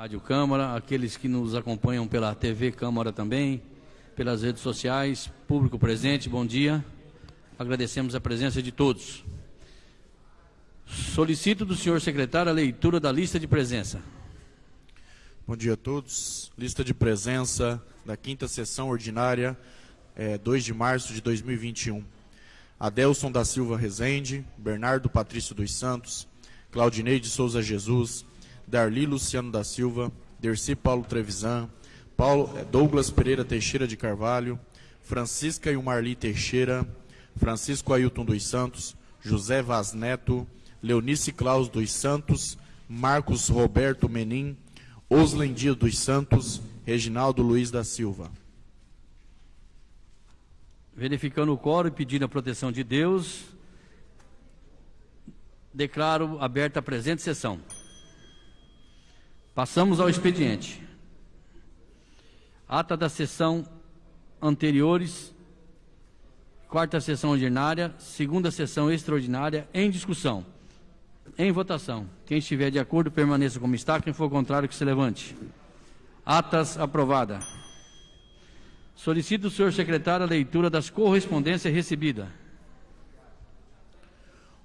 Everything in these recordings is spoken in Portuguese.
Rádio Câmara, aqueles que nos acompanham pela TV Câmara também, pelas redes sociais, público presente, bom dia. Agradecemos a presença de todos. Solicito do senhor secretário a leitura da lista de presença. Bom dia a todos. Lista de presença da quinta sessão ordinária, é, 2 de março de 2021. Adelson da Silva Rezende, Bernardo Patrício dos Santos, Claudinei de Souza Jesus, Darli Luciano da Silva, Dercy Paulo Trevisan, Paulo, é, Douglas Pereira Teixeira de Carvalho, Francisca e Marli Teixeira, Francisco Ailton dos Santos, José Vaz Neto, Leonice Claus dos Santos, Marcos Roberto Menin, Oslen Dias dos Santos, Reginaldo Luiz da Silva. Verificando o coro e pedindo a proteção de Deus, declaro aberta a presente sessão. Passamos ao expediente. Ata da sessão anteriores, quarta sessão ordinária, segunda sessão extraordinária, em discussão. Em votação. Quem estiver de acordo, permaneça como está. Quem for contrário, que se levante. Atas aprovada. Solicito do senhor secretário a leitura das correspondências recebidas.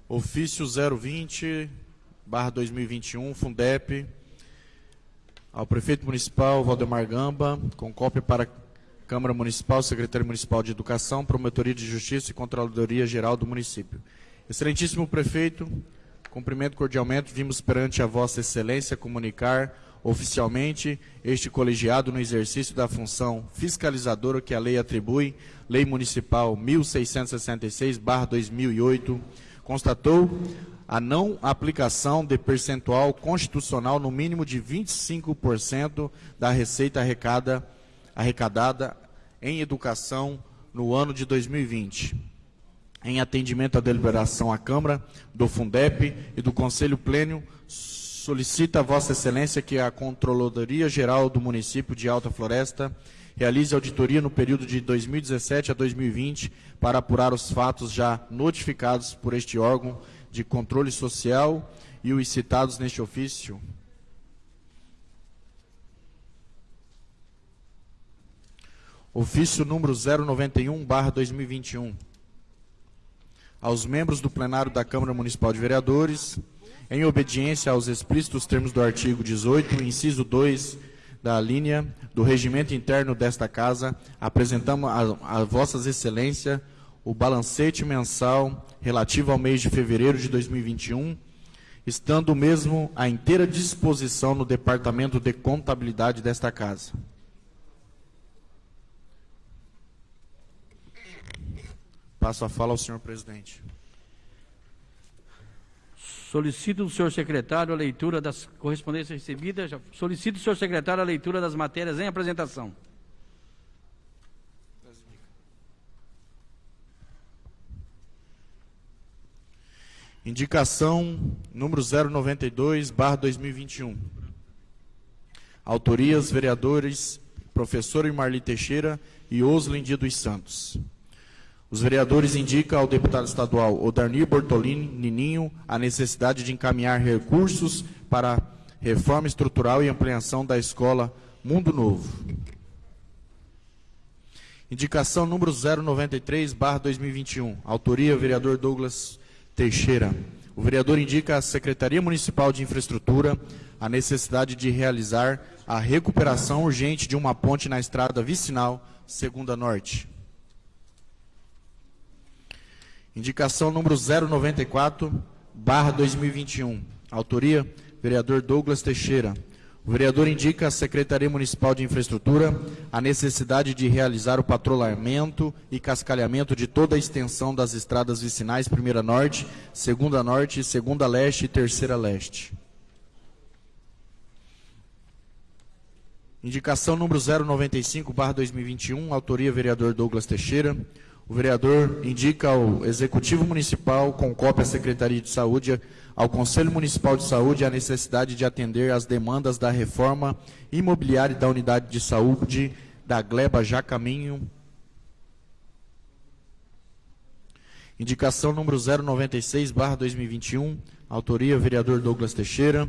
Ofício 020, barra 2021, Fundep, ao prefeito municipal Valdemar Gamba, com cópia para Câmara Municipal, Secretaria Municipal de Educação, Promotoria de Justiça e Controladoria Geral do município. Excelentíssimo prefeito, cumprimento cordialmente, vimos perante a Vossa Excelência comunicar oficialmente este colegiado no exercício da função fiscalizadora que a lei atribui, Lei Municipal 1666/2008, constatou a não aplicação de percentual constitucional no mínimo de 25% da receita arrecada, arrecadada em educação no ano de 2020. Em atendimento à deliberação à Câmara, do Fundep e do Conselho Plênio, solicita a Vossa Excelência que a Controladoria Geral do Município de Alta Floresta realize auditoria no período de 2017 a 2020 para apurar os fatos já notificados por este órgão de controle social e os citados neste ofício. Ofício número 091, barra 2021. Aos membros do plenário da Câmara Municipal de Vereadores, em obediência aos explícitos termos do artigo 18, inciso 2 da linha do regimento interno desta casa, apresentamos a, a vossas excelências o balancete mensal relativo ao mês de fevereiro de 2021, estando mesmo à inteira disposição no departamento de contabilidade desta casa. Passo a fala ao senhor presidente. Solicito do senhor secretário a leitura das correspondências recebidas. Solicito do senhor secretário a leitura das matérias em apresentação. Indicação número 092, barra 2021. Autorias, vereadores, professor Marli Teixeira e Oslin Dia dos Santos. Os vereadores indicam ao deputado estadual Odarnir Bortolini Nininho a necessidade de encaminhar recursos para reforma estrutural e ampliação da escola Mundo Novo. Indicação número 093, barra 2021. Autoria, vereador Douglas Teixeira. O vereador indica à Secretaria Municipal de Infraestrutura a necessidade de realizar a recuperação urgente de uma ponte na estrada vicinal Segunda Norte. Indicação número 094, barra 2021. Autoria, vereador Douglas Teixeira. O vereador indica à Secretaria Municipal de Infraestrutura a necessidade de realizar o patrulhamento e cascalhamento de toda a extensão das estradas vicinais Primeira Norte, Segunda Norte, Segunda Leste e Terceira Leste. Indicação número 095, barra 2021, autoria vereador Douglas Teixeira. O vereador indica ao Executivo Municipal, com cópia à Secretaria de Saúde, ao Conselho Municipal de Saúde, a necessidade de atender às demandas da reforma imobiliária da Unidade de Saúde da Gleba Jacaminho. Indicação número 096, barra 2021, autoria vereador Douglas Teixeira.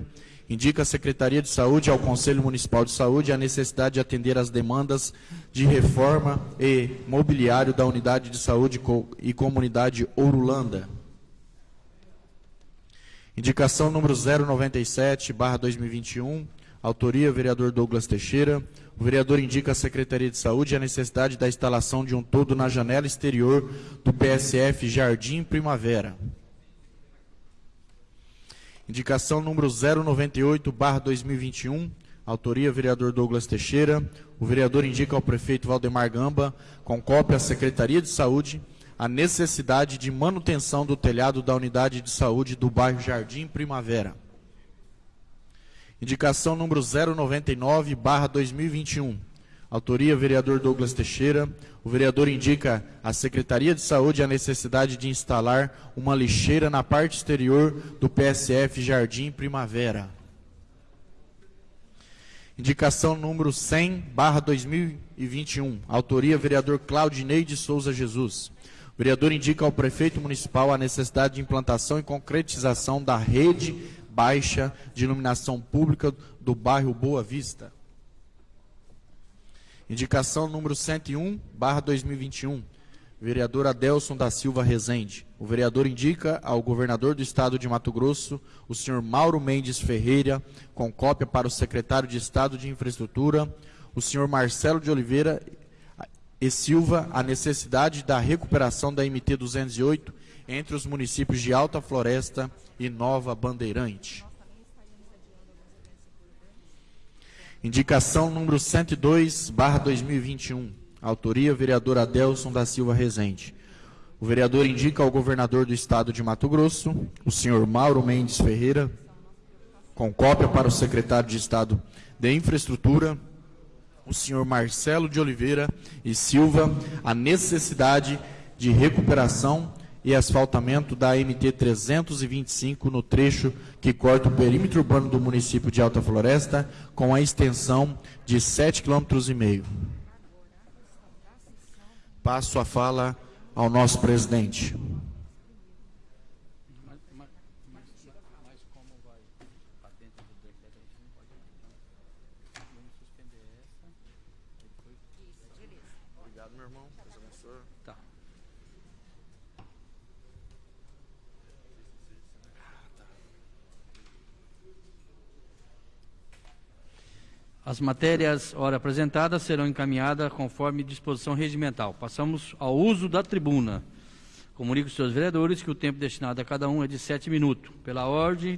Indica a Secretaria de Saúde ao Conselho Municipal de Saúde a necessidade de atender às demandas de reforma e mobiliário da Unidade de Saúde e Comunidade Ourulanda. Indicação número 097, barra 2021, autoria vereador Douglas Teixeira. O vereador indica à Secretaria de Saúde a necessidade da instalação de um todo na janela exterior do PSF Jardim Primavera. Indicação número 098, barra 2021, autoria vereador Douglas Teixeira. O vereador indica ao prefeito Valdemar Gamba, com cópia à Secretaria de Saúde, a necessidade de manutenção do telhado da unidade de saúde do bairro Jardim Primavera. Indicação número 099, barra 2021. Autoria, vereador Douglas Teixeira. O vereador indica à Secretaria de Saúde a necessidade de instalar uma lixeira na parte exterior do PSF Jardim Primavera. Indicação número 100, barra 2021. Autoria, vereador Claudinei de Souza Jesus. O vereador indica ao prefeito municipal a necessidade de implantação e concretização da rede baixa de iluminação pública do bairro Boa Vista. Indicação número 101, barra 2021. Vereador Adelson da Silva Rezende. O vereador indica ao governador do estado de Mato Grosso, o senhor Mauro Mendes Ferreira, com cópia para o secretário de Estado de Infraestrutura, o senhor Marcelo de Oliveira e Silva a necessidade da recuperação da MT 208 entre os municípios de Alta Floresta e Nova Bandeirante. Indicação número 102, barra 2021. Autoria, vereador Adelson da Silva Rezende. O vereador indica ao governador do estado de Mato Grosso, o senhor Mauro Mendes Ferreira, com cópia para o secretário de Estado de Infraestrutura, o senhor Marcelo de Oliveira e Silva a necessidade de recuperação e asfaltamento da MT 325 no trecho que corta o perímetro urbano do município de Alta Floresta com a extensão de 7,5 km. Passo a fala ao nosso presidente. As matérias, ora apresentadas, serão encaminhadas conforme disposição regimental. Passamos ao uso da tribuna. Comunico aos seus vereadores que o tempo destinado a cada um é de sete minutos. Pela ordem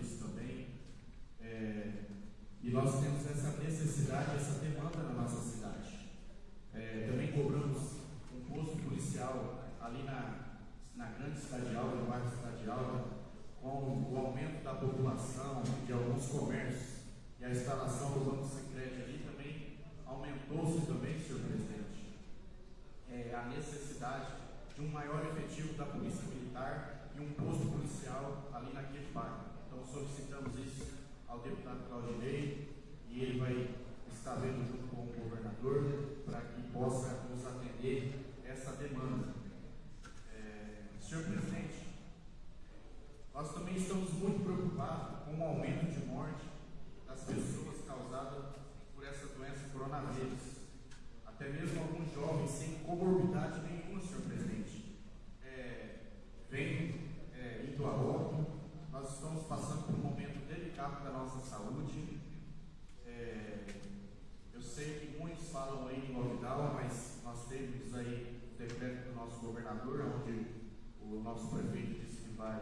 Nós temos essa necessidade, essa demanda na nossa cidade. É, também cobramos um posto policial ali na, na grande cidade alta, no bairro cidade alta, com o aumento da população de alguns comércios e a instalação do Banco Secreto ali também aumentou-se também, senhor presidente, é, a necessidade de um maior efetivo da polícia militar e um posto policial ali naquele bairro. Então solicitamos isso ao deputado Claudinei e ele vai estar vendo junto com o governador para que possa nos atender essa demanda. É, senhor presidente, nós também estamos muito preocupados com o aumento de morte das pessoas causada por essa doença coronavírus. Até mesmo alguns jovens sem comorbidade nenhuma, senhor presidente, é, vêm é, indo a óbito. Nós estamos passando por um momento da nossa saúde. É, eu sei que muitos falam aí em lockdown, mas nós temos aí o decreto do nosso governador, onde o nosso prefeito disse que vai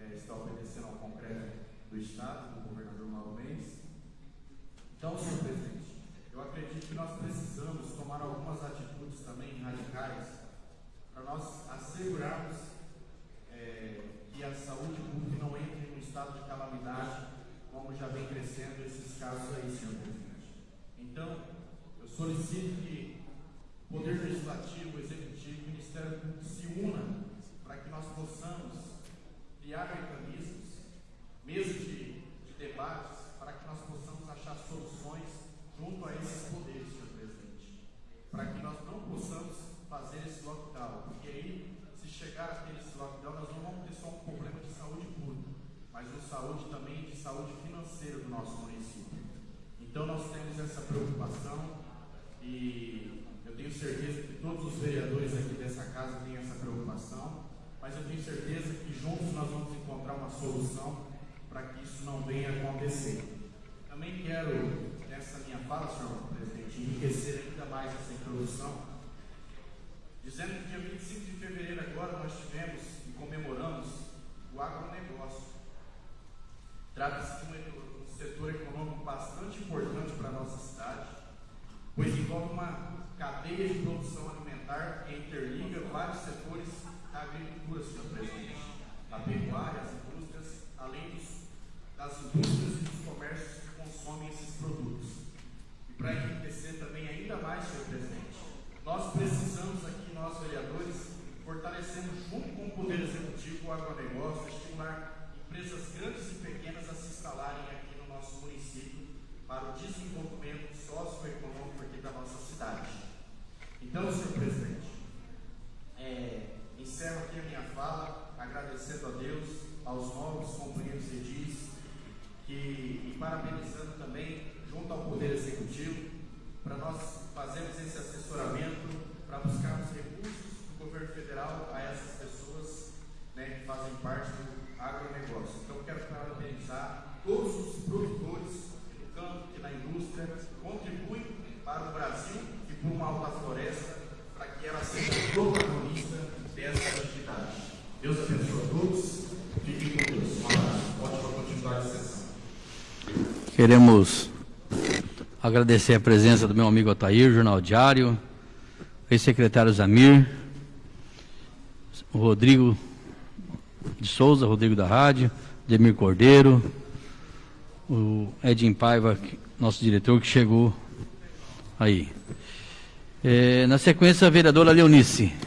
é, estar obedecendo ao concreto do Estado, do governador Mauro Mendes. Então, senhor presidente, eu acredito que nós precisamos tomar algumas atitudes também radicais para nós assegurarmos é, que a saúde pública não entre no estado de calamidade, como já vem crescendo esses casos aí, senhor presidente. Então, eu solicito que o Poder Legislativo, o Executivo, o Ministério se unam para que nós possamos criar mecanismos, mesas de, de debates, para que nós possamos achar soluções junto a esses poderes, senhor presidente. Para que nós não possamos fazer esse lockdown, porque aí, se chegar a ter esse lockdown, nós não vamos ter só um problema mas de saúde também de saúde financeira do nosso município. Então nós temos essa preocupação e eu tenho certeza que todos os vereadores aqui dessa casa têm essa preocupação, mas eu tenho certeza que juntos nós vamos encontrar uma solução para que isso não venha a acontecer. Também quero, nessa minha fala, senhor presidente, enriquecer ainda mais essa introdução, dizendo que dia 25 de fevereiro agora nós tivemos e comemoramos o agronegócio. Trata-se de um, setor econômico bastante importante para a nossa cidade, pois envolve uma cadeia de produção alimentar que interliga vários setores da agricultura, senhor presidente, a pecuária, as indústrias, além dos, das indústrias e dos comércios que consomem esses produtos. E para enriquecer também ainda mais, senhor presidente, nós precisamos aqui, nós vereadores, fortalecendo junto com o Poder Executivo o agronegócio, estimular empresas grandes e pequenas a se instalarem aqui no nosso município para o desenvolvimento socioeconômico aqui da nossa cidade. Então, senhor presidente, é, encerro aqui a minha fala agradecendo a Deus, aos novos companheiros edis que, e parabenizando também junto ao Poder Executivo para nós fazermos esse assessoramento, para buscarmos recursos do governo federal a essas pessoas né, que fazem parte do parabenizar todos os produtores no campo, que na indústria, contribuem para o Brasil e para uma alta floresta, para que ela seja protagonista dessa atividade. Deus abençoe a todos. Fiquem com Deus. Um abraço. Ótima continuidade de sessão. Queremos agradecer a presença do meu amigo Otair, Jornal Diário, ex-secretário Zamir, o Rodrigo de Souza, Rodrigo da Rádio, Demir Cordeiro, o Edinho Paiva, nosso diretor, que chegou aí. É, na sequência, a vereadora Leonice.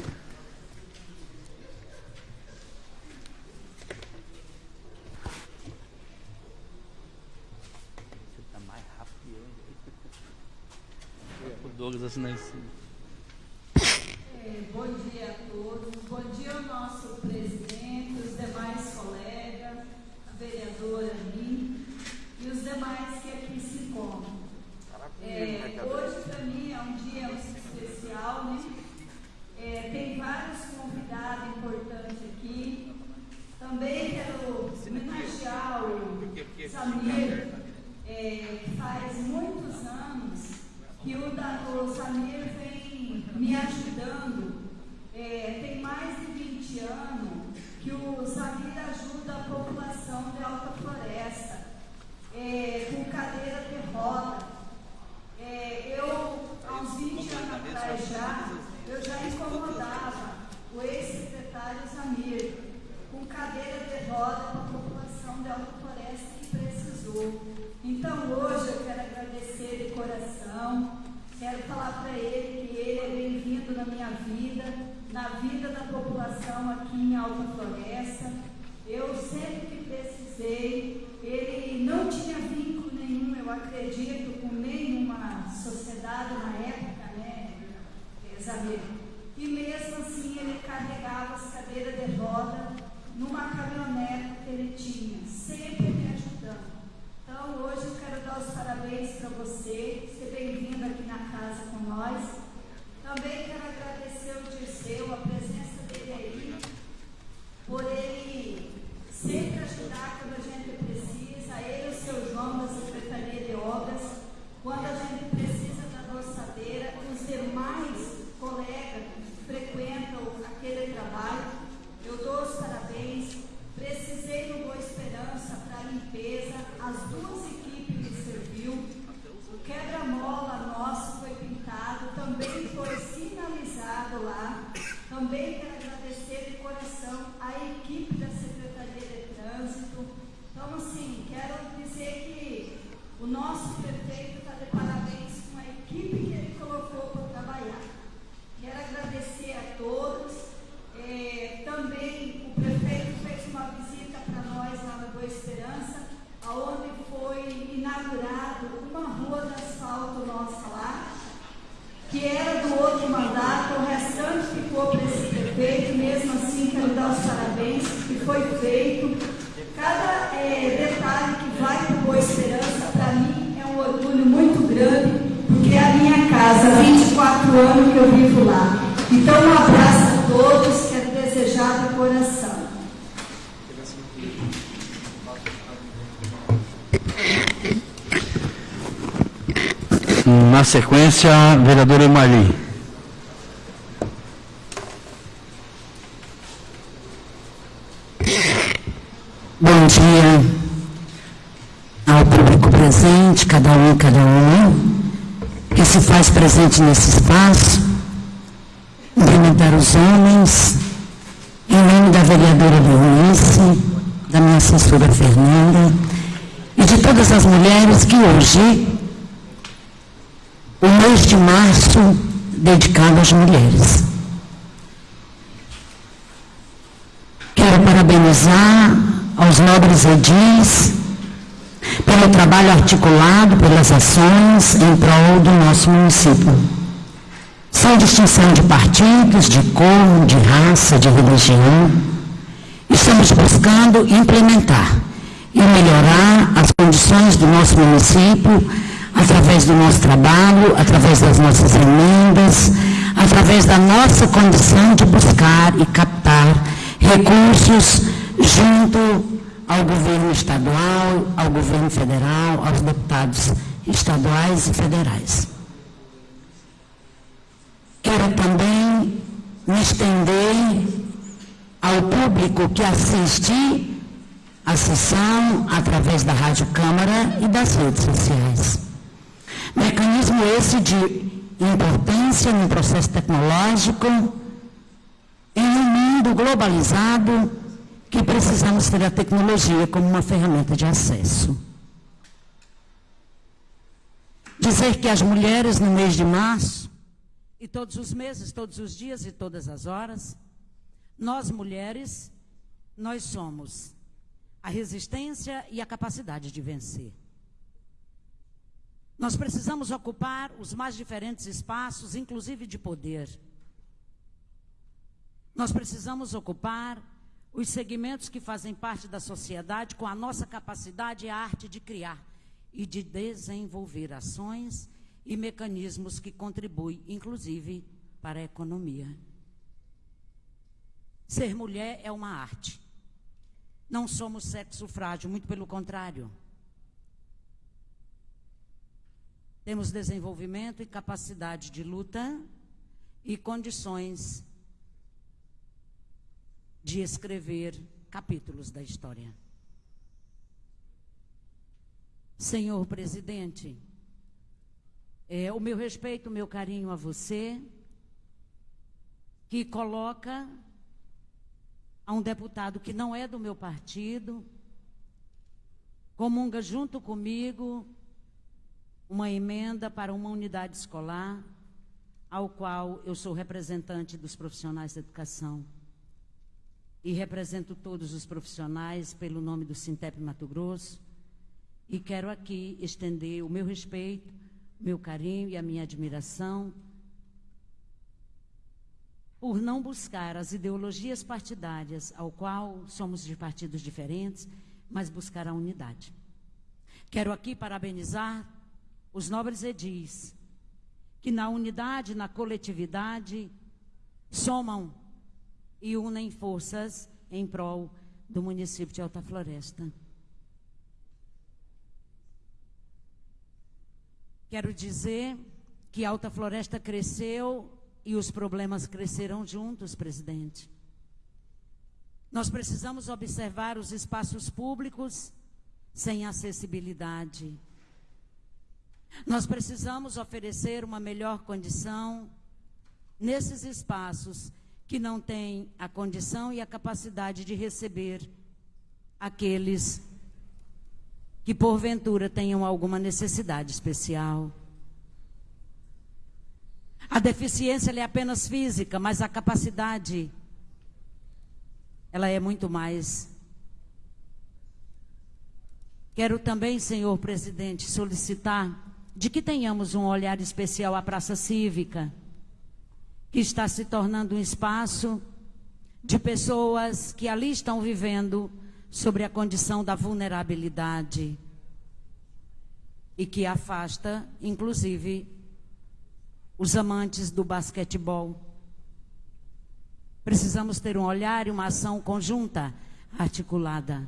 O Douglas assinar esse. vida da população aqui em Alta Floresta. Eu sempre que precisei, ele não tinha vínculo nenhum, eu acredito, com nenhuma sociedade na época, né, Isabel? E mesmo assim ele carregava as cadeiras de roda numa caminhonete que ele tinha, sempre me ajudando. Então hoje eu quero dar os parabéns para você, ser bem-vindo aqui na casa com nós. Também quero agradecer o Dirceu, a presença dele aí, por ele sempre ajudar quando a gente precisa, ele e o seu João da Secretaria de Obras, quando a gente precisa da doçadeira, os demais colegas que frequentam aquele trabalho, eu dou os parabéns. Precisei no Boa Esperança para limpeza, as duas equipes me serviu. O quebra-mola nosso foi pintado, também lá. Também quero agradecer de coração a equipe da Secretaria de Trânsito. Então, assim, quero dizer que o nosso prefeito está de parabéns com a equipe que ele colocou para trabalhar. Quero agradecer a todos. É, também o prefeito fez uma visita para nós lá na Boa Esperança, onde foi inaugurado uma rua de asfalto nossa lá, que era do outro mandato, o restante ficou para esse prefeito, mesmo assim quero dar os parabéns, que foi feito. Cada é, detalhe que vai para Boa Esperança, para mim, é um orgulho muito grande, porque é a minha casa, 24 anos que eu vivo lá. Então, um abraço a todos, quero desejar do coração. Na Marli. Bom dia ao público presente, cada um cada uma, que se faz presente nesse espaço. Cumprimentar os homens, em nome da vereadora Leonice, da minha assessora Fernanda, e de todas as mulheres que hoje, o mês de março, dedicado às mulheres. Quero parabenizar aos nobres edis pelo trabalho articulado, pelas ações em prol do nosso município. Sem distinção de partidos, de cor, de raça, de religião, estamos buscando implementar e melhorar as condições do nosso município através do nosso trabalho, através das nossas emendas, através da nossa condição de buscar e captar recursos junto ao governo estadual, ao governo federal, aos deputados estaduais e federais. Quero também me estender ao público que assiste a sessão através da Rádio Câmara e das redes sociais. Mecanismo esse de importância no processo tecnológico em um mundo globalizado que precisamos ter a tecnologia como uma ferramenta de acesso. Dizer que as mulheres no mês de março, e todos os meses, todos os dias e todas as horas, nós mulheres, nós somos a resistência e a capacidade de vencer. Nós precisamos ocupar os mais diferentes espaços, inclusive de poder. Nós precisamos ocupar os segmentos que fazem parte da sociedade com a nossa capacidade e a arte de criar e de desenvolver ações e mecanismos que contribuem, inclusive, para a economia. Ser mulher é uma arte. Não somos sexo frágil, muito pelo contrário. Temos desenvolvimento e capacidade de luta e condições de escrever capítulos da história. Senhor presidente, é, o meu respeito, o meu carinho a você, que coloca a um deputado que não é do meu partido, comunga junto comigo uma emenda para uma unidade escolar, ao qual eu sou representante dos profissionais da educação e represento todos os profissionais pelo nome do Sintep Mato Grosso e quero aqui estender o meu respeito, meu carinho e a minha admiração por não buscar as ideologias partidárias, ao qual somos de partidos diferentes, mas buscar a unidade. Quero aqui parabenizar os nobres edis, que na unidade, na coletividade, somam e unem forças em prol do município de Alta Floresta. Quero dizer que Alta Floresta cresceu e os problemas crescerão juntos, presidente. Nós precisamos observar os espaços públicos sem acessibilidade. Nós precisamos oferecer uma melhor condição nesses espaços que não têm a condição e a capacidade de receber aqueles que porventura tenham alguma necessidade especial. A deficiência é apenas física, mas a capacidade ela é muito mais. Quero também, senhor presidente, solicitar de que tenhamos um olhar especial à praça cívica, que está se tornando um espaço de pessoas que ali estão vivendo sobre a condição da vulnerabilidade e que afasta, inclusive, os amantes do basquetebol. Precisamos ter um olhar e uma ação conjunta, articulada.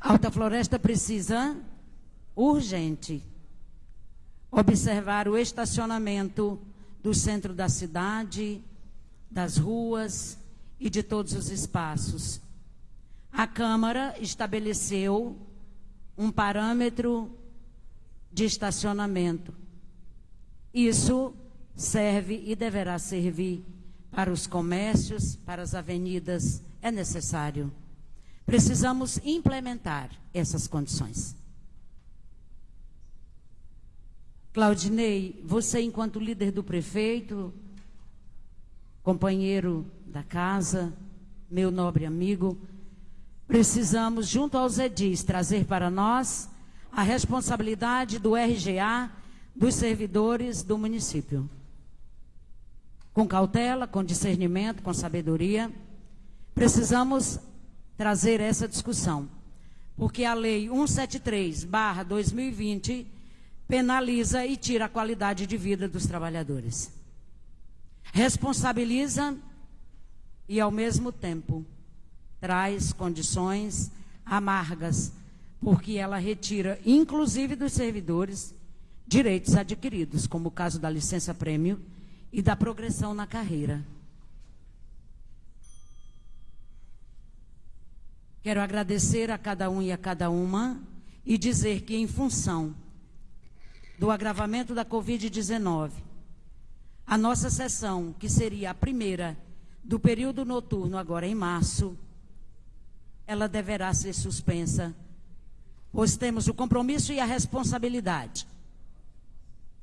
Alta Floresta precisa, urgente, observar o estacionamento do centro da cidade, das ruas e de todos os espaços. A Câmara estabeleceu um parâmetro de estacionamento. Isso serve e deverá servir para os comércios, para as avenidas, é necessário. Precisamos implementar essas condições. Claudinei, você, enquanto líder do prefeito, companheiro da casa, meu nobre amigo, precisamos, junto aos edis, trazer para nós a responsabilidade do RGA dos servidores do município. Com cautela, com discernimento, com sabedoria, precisamos trazer essa discussão. Porque a lei 173/2020 penaliza e tira a qualidade de vida dos trabalhadores. Responsabiliza e ao mesmo tempo traz condições amargas porque ela retira, inclusive dos servidores, direitos adquiridos, como o caso da licença prêmio e da progressão na carreira. Quero agradecer a cada um e a cada uma e dizer que, em função do agravamento da Covid-19, a nossa sessão, que seria a primeira do período noturno, agora em março, ela deverá ser suspensa pois temos o compromisso e a responsabilidade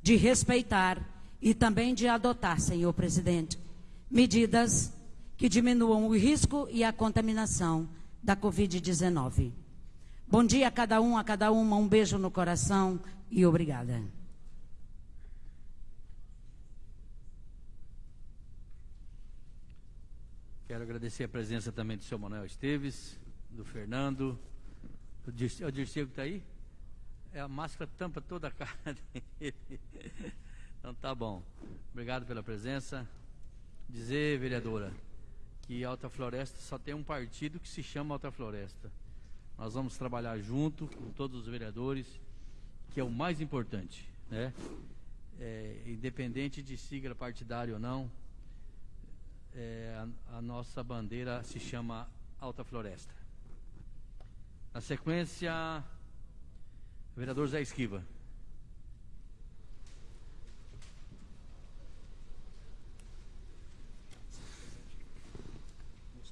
de respeitar e também de adotar, senhor presidente, medidas que diminuam o risco e a contaminação da Covid-19. Bom dia a cada um, a cada uma, um beijo no coração e obrigada. Quero agradecer a presença também do senhor Manuel Esteves, do Fernando, o Dirceu, que está aí? É a máscara tampa toda a cara dele. Então tá bom. Obrigado pela presença. Dizer, vereadora, que Alta Floresta só tem um partido que se chama Alta Floresta. Nós vamos trabalhar junto com todos os vereadores, que é o mais importante, né? É, independente de sigla partidária ou não, é, a, a nossa bandeira se chama Alta Floresta. Na sequência, vereador Zé Esquiva.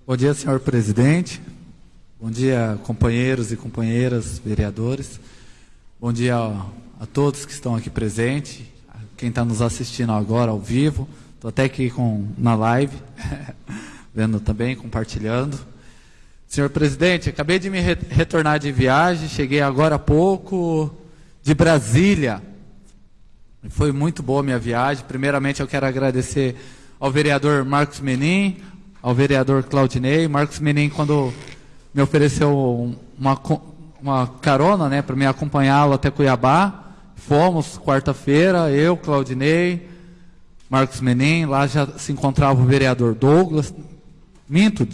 Bom dia, senhor presidente. Bom dia, companheiros e companheiras, vereadores. Bom dia a, todos que estão aqui presentes, quem está nos assistindo agora ao vivo. Estou até aqui com, na live, vendo também, compartilhando. Senhor presidente, acabei de me re retornar de viagem, cheguei agora há pouco de Brasília. Foi muito boa minha viagem. Primeiramente, eu quero agradecer ao vereador Marcos Menin, ao vereador Claudinei. Marcos Menin, quando me ofereceu uma, uma carona né, para me acompanhá-lo até Cuiabá, fomos quarta-feira, eu, Claudinei, Marcos Menin, lá já se encontrava o vereador Douglas. Minto,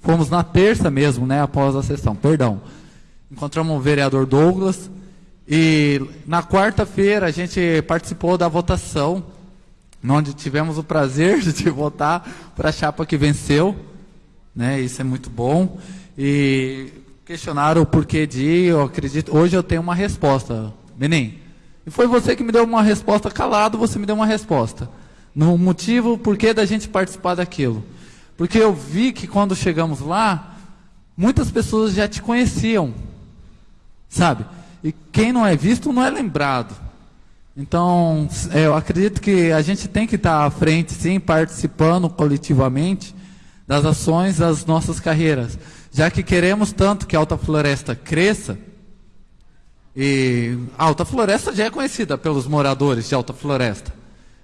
fomos na terça mesmo, né, após a sessão, perdão. Encontramos o vereador Douglas, e na quarta-feira a gente participou da votação, onde tivemos o prazer de votar para a chapa que venceu. Né? Isso é muito bom. E questionaram o porquê de eu acredito. Hoje eu tenho uma resposta, Menin. E foi você que me deu uma resposta calado, você me deu uma resposta. No motivo, porquê da gente participar daquilo. Porque eu vi que quando chegamos lá, muitas pessoas já te conheciam. Sabe? E quem não é visto não é lembrado. Então, é, eu acredito que a gente tem que estar à frente, sim, participando coletivamente das ações das nossas carreiras. Já que queremos tanto que a Alta Floresta cresça, e a Alta Floresta já é conhecida pelos moradores de Alta Floresta.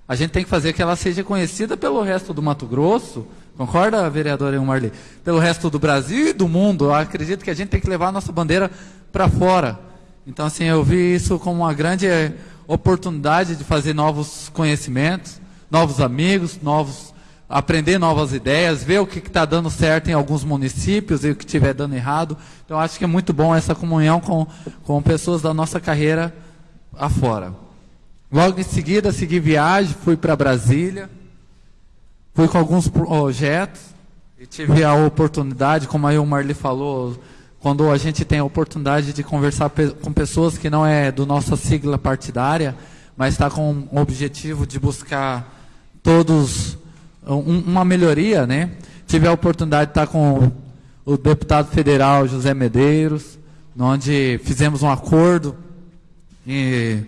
A gente tem que fazer que ela seja conhecida pelo resto do Mato Grosso, concorda, vereadora Marli? Pelo resto do Brasil e do mundo. Eu acredito que a gente tem que levar a nossa bandeira para fora. Então, assim, eu vi isso como uma grande eh, oportunidade de fazer novos conhecimentos, novos amigos, novos aprender novas ideias, ver o que está dando certo em alguns municípios e o que estiver dando errado. Então, acho que é muito bom essa comunhão com, com pessoas da nossa carreira afora. Logo em seguida, segui viagem, fui para Brasília, fui com alguns projetos e tive a oportunidade, como aí o Marli falou, quando a gente tem a oportunidade de conversar com pessoas que não é do nossa sigla partidária, mas está com o objetivo de buscar todos um, uma melhoria, né? Tive a oportunidade de estar com o deputado federal José Medeiros, onde fizemos um acordo e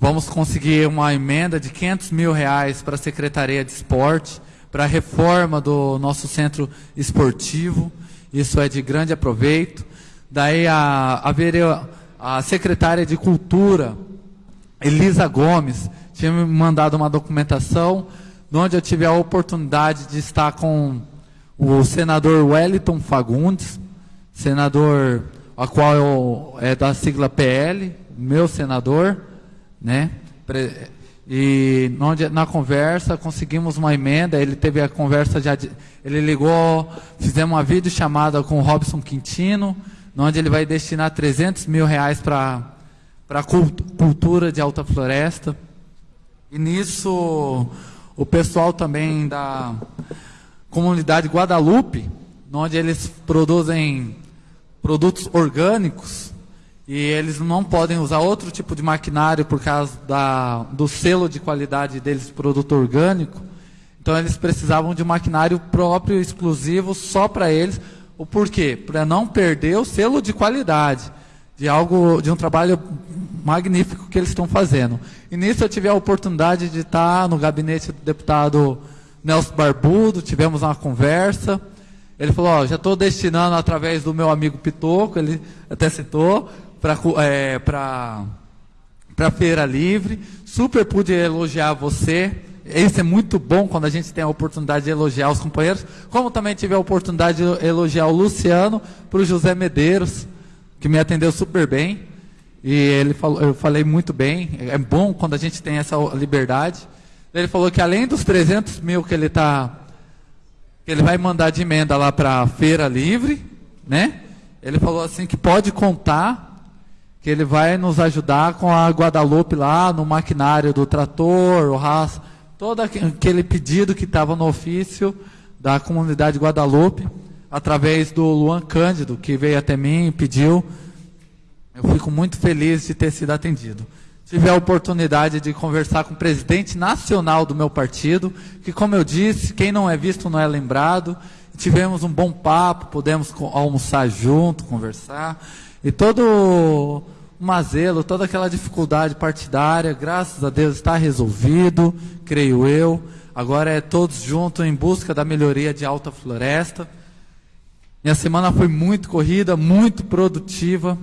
vamos conseguir uma emenda de 500 mil reais para a Secretaria de Esporte, para a reforma do nosso centro esportivo. Isso é de grande aproveito. Daí a, a, a secretária de Cultura, Elisa Gomes, tinha me mandado uma documentação onde eu tive a oportunidade de estar com o senador Wellington Fagundes, senador a qual eu, é da sigla PL, meu senador, né? E onde, na conversa conseguimos uma emenda, ele teve a conversa já, de, ele ligou, fizemos uma videochamada com o Robson Quintino, onde ele vai destinar 300 mil reais para a cultura de Alta Floresta. E nisso, o pessoal também da comunidade Guadalupe, onde eles produzem produtos orgânicos, e eles não podem usar outro tipo de maquinário por causa da, do selo de qualidade deles, produto orgânico. Então eles precisavam de um maquinário próprio, exclusivo, só para eles, o porquê? Para não perder o selo de qualidade de algo, de um trabalho magnífico que eles estão fazendo. E nisso eu tive a oportunidade de estar no gabinete do deputado Nelson Barbudo, tivemos uma conversa. Ele falou, já estou destinando através do meu amigo Pitoco, ele até citou, para é, para Feira Livre. Super pude elogiar você. Isso é muito bom quando a gente tem a oportunidade de elogiar os companheiros, como também tive a oportunidade de elogiar o Luciano para o José Medeiros, que me atendeu super bem. E ele falou, eu falei muito bem. É bom quando a gente tem essa liberdade. Ele falou que além dos 300 mil que ele tá, que ele vai mandar de emenda lá para a feira livre, né? Ele falou assim que pode contar que ele vai nos ajudar com a Guadalupe lá no maquinário do trator, o raça todo aquele pedido que estava no ofício da comunidade Guadalupe, através do Luan Cândido, que veio até mim e pediu. Eu fico muito feliz de ter sido atendido. Tive a oportunidade de conversar com o presidente nacional do meu partido, que, como eu disse, quem não é visto não é lembrado. Tivemos um bom papo, pudemos almoçar junto, conversar. E todo Mazelo, toda aquela dificuldade partidária, graças a Deus está resolvido, creio eu. Agora é todos juntos em busca da melhoria de Alta Floresta. Minha semana foi muito corrida, muito produtiva.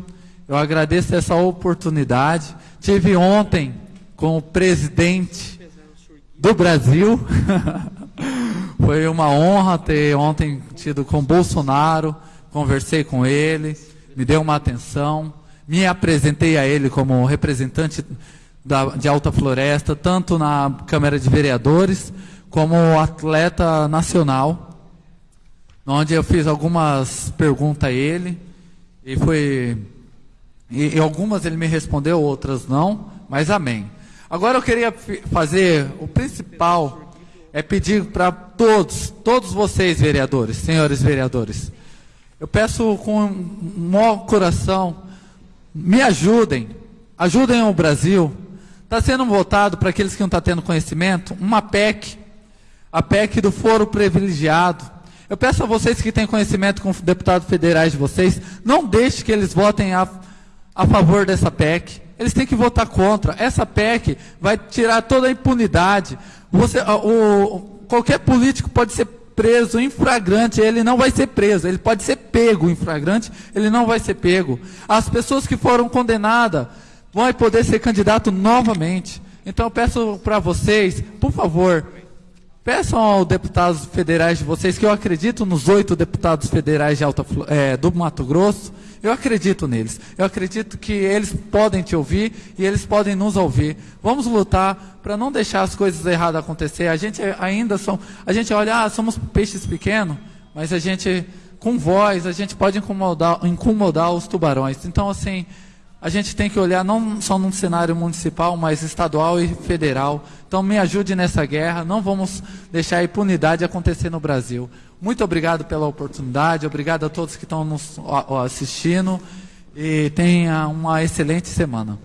Eu agradeço essa oportunidade. Tive ontem com o presidente do Brasil. Foi uma honra ter ontem tido com Bolsonaro, conversei com ele, me deu uma atenção, me apresentei a ele como representante da, de Alta Floresta, tanto na Câmara de Vereadores como atleta nacional, onde eu fiz algumas perguntas a ele e foi e, e algumas ele me respondeu, outras não, mas amém. Agora eu queria fazer o principal é pedir para todos, todos vocês vereadores, senhores vereadores, eu peço com um maior coração, me ajudem, ajudem o Brasil. Está sendo votado para aqueles que não estão tá tendo conhecimento, uma PEC, a PEC do foro privilegiado. Eu peço a vocês que têm conhecimento com deputados federais de vocês, não deixe que eles votem a, a favor dessa PEC. Eles têm que votar contra. Essa PEC vai tirar toda a impunidade. Você, o, qualquer político pode ser preso em flagrante, ele não vai ser preso. Ele pode ser pego em flagrante, ele não vai ser pego. As pessoas que foram condenadas vão poder ser candidato novamente. Então eu peço para vocês, por favor, peçam aos deputados federais de vocês, que eu acredito nos oito deputados federais de Alta, é, do Mato Grosso, eu acredito neles. Eu acredito que eles podem te ouvir e eles podem nos ouvir. Vamos lutar para não deixar as coisas erradas acontecer. A gente ainda são, a gente olha, ah, somos peixes pequenos, mas a gente com voz, a gente pode incomodar, incomodar os tubarões. Então assim, a gente tem que olhar não só num cenário municipal, mas estadual e federal. Então me ajude nessa guerra, não vamos deixar a impunidade acontecer no Brasil. Muito obrigado pela oportunidade, obrigado a todos que estão nos assistindo e tenha uma excelente semana.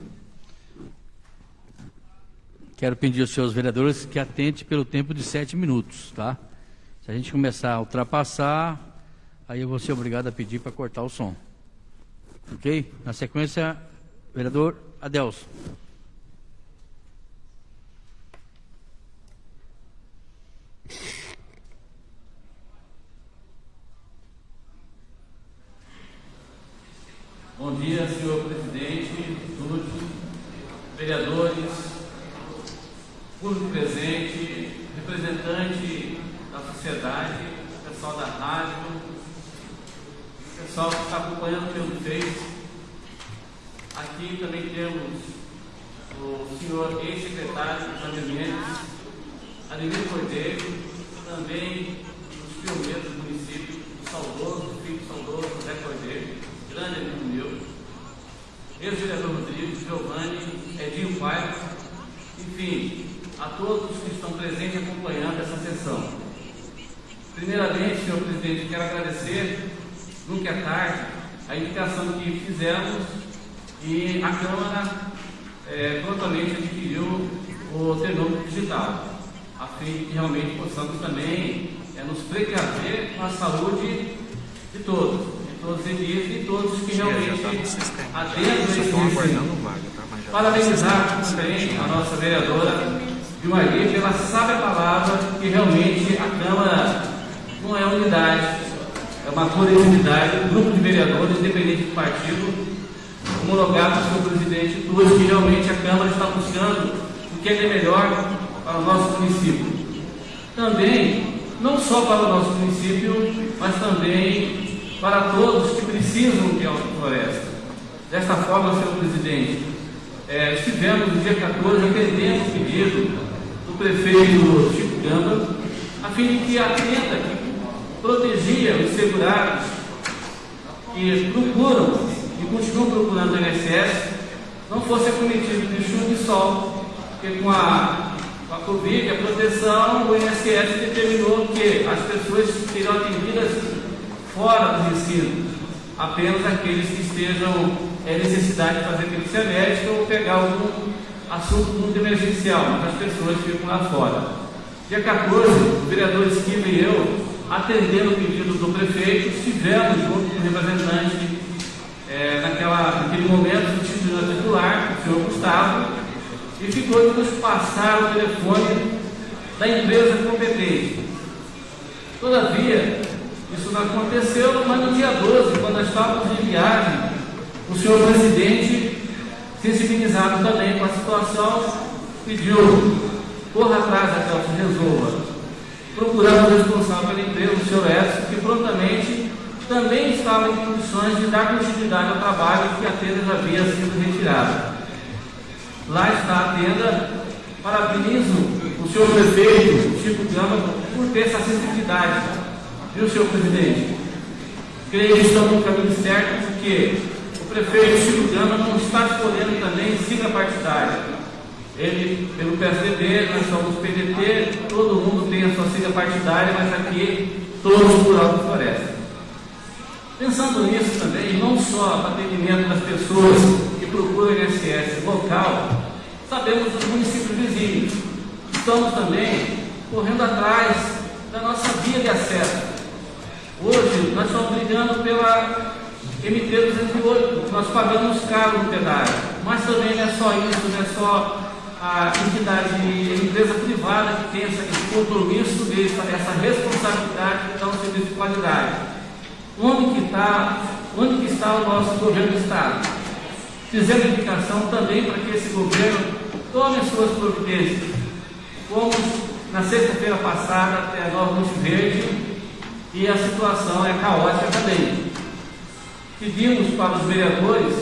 Quero pedir aos seus vereadores que atente pelo tempo de sete minutos, tá? Se a gente começar a ultrapassar, aí eu vou ser obrigado a pedir para cortar o som. Ok? Na sequência, vereador Adelso. Bom dia, senhor presidente, vereadores, público presente, representante da sociedade, pessoal da rádio, pessoal que está acompanhando pelo Face. Aqui também temos o senhor ex-secretário José Mendes, Ademir Cordeiro, também os pioneiros do município, o saudoso, filho saudoso José Cordeiro grande amigo meu, ex-vereador Rodrigo, Giovanni, Edinho Paiva, enfim, a todos que estão presentes acompanhando essa sessão. Primeiramente, senhor presidente, quero agradecer, nunca é tarde, a indicação que fizemos e a Câmara é, prontamente adquiriu o termômetro digital, a fim de que realmente possamos também é, nos precaver com a saúde de todos todos eles e todos que realmente adentram esse ensino. Parabenizar também a nossa vereadora Vilmaria pela sábia palavra que realmente a Câmara não é unidade, é uma coletividade, um grupo de vereadores, independente do partido, homologado pelo presidente Túlio, que realmente a Câmara está buscando o que é melhor para o nosso município. Também, não só para o nosso município, mas também para todos que precisam de floresta. Desta forma, senhor presidente, é, estivemos no dia 14 atendendo o pedido do prefeito Chico Gamba, a fim de que a tenda que protegia os segurados que procuram e continuam procurando o INSS não fosse acometido de chuva e sol, porque com a, a Covid, a proteção, o INSS determinou que as pessoas seriam atendidas fora do ensino, apenas aqueles que estejam é, necessidade de fazer perícia médica ou pegar algum assunto muito emergencial, mas as pessoas ficam lá fora. Dia 14, o vereador Esquiva e eu, atendendo o pedido do prefeito, estivemos junto com o representante é, naquela, naquele momento do título titular, o senhor Gustavo, e ficou de nos passar o telefone da empresa competente. Todavia, isso não aconteceu, mas no dia 12, quando nós estávamos em viagem, o senhor presidente, sensibilizado também com a situação, pediu, corra atrás daquela se resolva, procurando o responsável pela empresa, o senhor Edson, que prontamente também estava em condições de dar continuidade ao trabalho que a tenda já havia sido retirada. Lá está a tenda, parabenizo o senhor prefeito, Chico Gama, por ter essa sensibilidade, viu, senhor presidente? Creio que estamos no caminho certo, porque o prefeito Chico Gama não está escolhendo também sigla partidária ele, pelo PSDB, nós somos PDT, todo mundo tem a sua sigla partidária, mas aqui todos por Alto Floresta. Pensando nisso também, não só para atendimento das pessoas que procuram INSS local, sabemos dos municípios vizinhos. Estamos também correndo atrás da nossa via de acesso. Hoje, nós estamos brigando pela MT-208, nós pagamos caro no pedágio. Mas também não é só isso, não é só a entidade, a empresa privada que tem esse compromisso desse, essa responsabilidade de dar um serviço de qualidade. Onde que está, onde que está o nosso governo do Estado? Fizemos indicação também para que esse governo tome as suas providências. Fomos na sexta-feira passada até a Nova Monte Verde e a situação é caótica também. Pedimos para os vereadores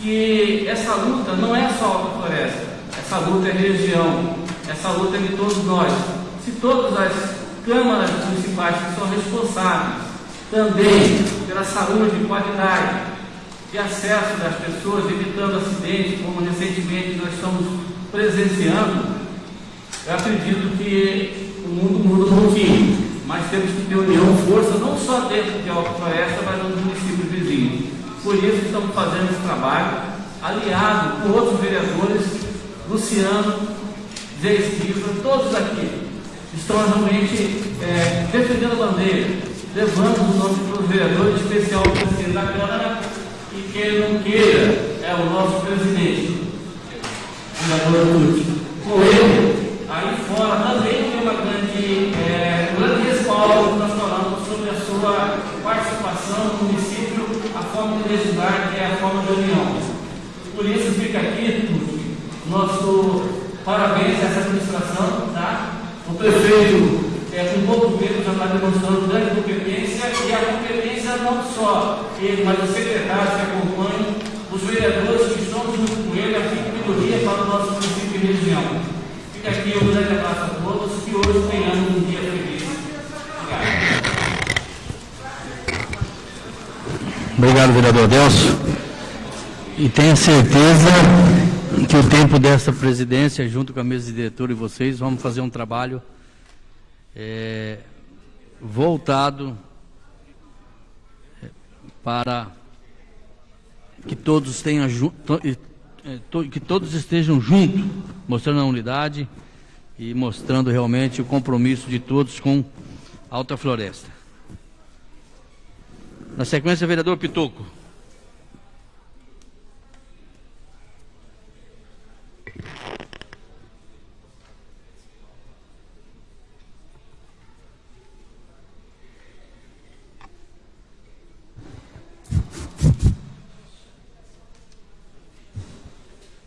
que essa luta não é só a floresta, essa luta é região, essa luta é de todos nós. Se todas as câmaras municipais que são responsáveis também pela saúde, qualidade de acesso das pessoas, evitando acidentes, como recentemente nós estamos presenciando, eu acredito que o mundo muda um pouquinho. Mas temos que ter união, força, não só dentro de Alta Floresta, mas nos municípios vizinhos. Por isso estamos fazendo esse trabalho, aliado com outros vereadores Luciano, Zé Esquiva, todos aqui estão realmente é, defendendo a bandeira, levando o nome para os vereadores, especial o presidente da Câmara, e quem não queira é o nosso presidente, o vereador Tuti. Com ele, aí fora também tem uma grande, é, que nós falamos sobre a sua participação no município, a forma de legislar, que é a forma de união. Por isso fica aqui, nosso parabéns a essa administração, tá? O prefeito, é, com pouco tempo, já está demonstrando grande competência e a competência não só ele, mas os secretários que acompanham, os vereadores que estão junto com ele, a melhoria para o nosso município e região. Fica aqui um grande abraço a todos e hoje tenhamos um dia feliz. Obrigado. Obrigado, vereador Delcio. E tenha certeza que o tempo dessa presidência, junto com a mesa de diretor e vocês, vamos fazer um trabalho é, voltado é, para que todos tenham é, que todos estejam juntos, mostrando a unidade e mostrando realmente o compromisso de todos com Alta Floresta. Na sequência, vereador Pitoco.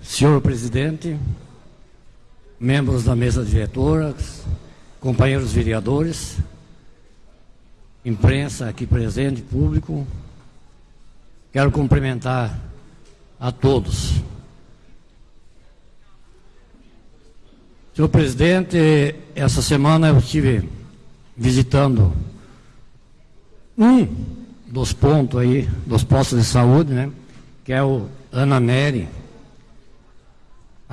Senhor presidente, membros da mesa diretora, companheiros vereadores, imprensa aqui presente, público, quero cumprimentar a todos. Senhor presidente, essa semana eu estive visitando um dos pontos aí, dos postos de saúde, né? Que é o Ana Neri,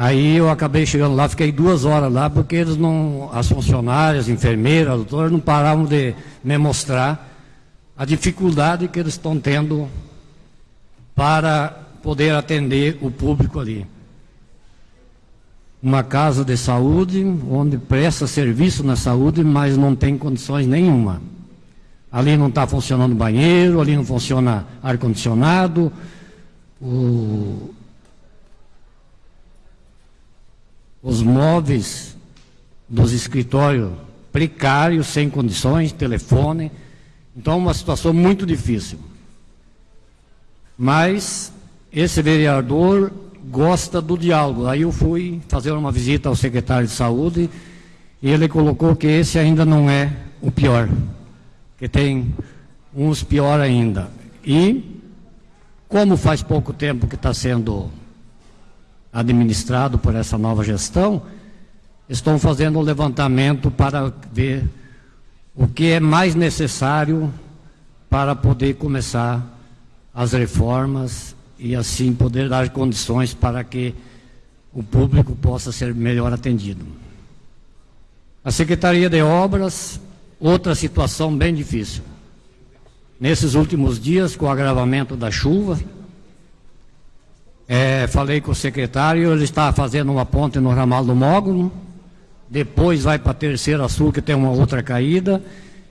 Aí eu acabei chegando lá, fiquei duas horas lá, porque eles não, as funcionárias, as enfermeiras, as doutoras, não paravam de me mostrar a dificuldade que eles estão tendo para poder atender o público ali. Uma casa de saúde, onde presta serviço na saúde, mas não tem condições nenhuma. Ali não está funcionando banheiro, ali não funciona ar-condicionado, o, os móveis dos escritórios precários, sem condições, telefone. Então, uma situação muito difícil. Mas esse vereador gosta do diálogo. Aí eu fui fazer uma visita ao secretário de saúde e ele colocou que esse ainda não é o pior, que tem uns pior ainda. E como faz pouco tempo que está sendo administrado por essa nova gestão, estão fazendo um levantamento para ver o que é mais necessário para poder começar as reformas e assim poder dar condições para que o público possa ser melhor atendido. A Secretaria de Obras, outra situação bem difícil. Nesses últimos dias, com o agravamento da chuva, é, falei com o secretário, ele está fazendo uma ponte no ramal do Mógulo, depois vai para a Terceira Sul, que tem uma outra caída,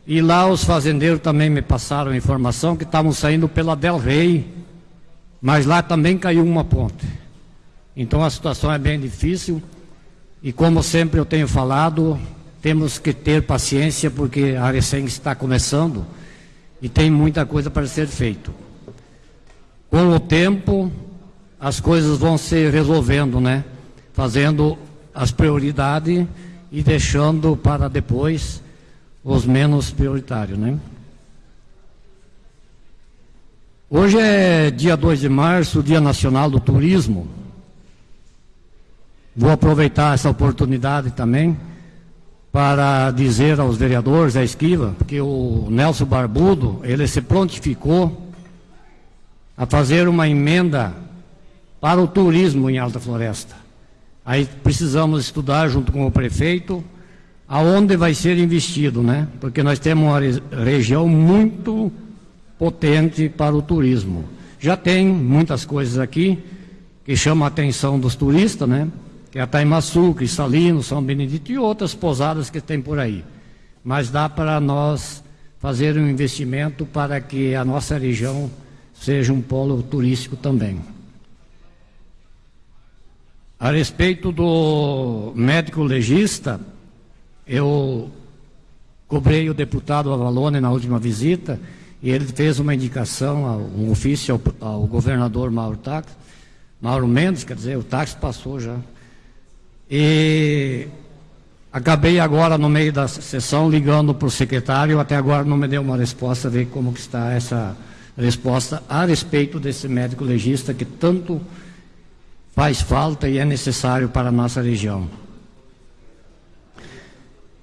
e lá os fazendeiros também me passaram informação que estavam saindo pela Del Rey, mas lá também caiu uma ponte. Então a situação é bem difícil, e como sempre eu tenho falado, temos que ter paciência, porque a recém está começando, e tem muita coisa para ser feito. Com o tempo, as coisas vão se resolvendo, né? Fazendo as prioridades e deixando para depois os menos prioritários, né? Hoje é dia 2 de março, Dia Nacional do Turismo. Vou aproveitar essa oportunidade também para dizer aos vereadores, à esquiva, que o Nelson Barbudo, ele se prontificou a fazer uma emenda para o turismo em Alta Floresta. Aí precisamos estudar junto com o prefeito aonde vai ser investido, né? Porque nós temos uma região muito potente para o turismo. Já tem muitas coisas aqui que chamam a atenção dos turistas, né? Que é a Taimaçu, Cristalino, São Benedito e outras pousadas que tem por aí. Mas dá para nós fazer um investimento para que a nossa região seja um polo turístico também. A respeito do médico legista, eu cobrei o deputado Avalone na última visita e ele fez uma indicação, um ofício ao, ao governador Mauro Tax, Mauro Mendes, quer dizer, o táxi passou já. E acabei agora no meio da sessão ligando para o secretário, até agora não me deu uma resposta, ver como que está essa resposta a respeito desse médico legista que tanto faz falta e é necessário para a nossa região.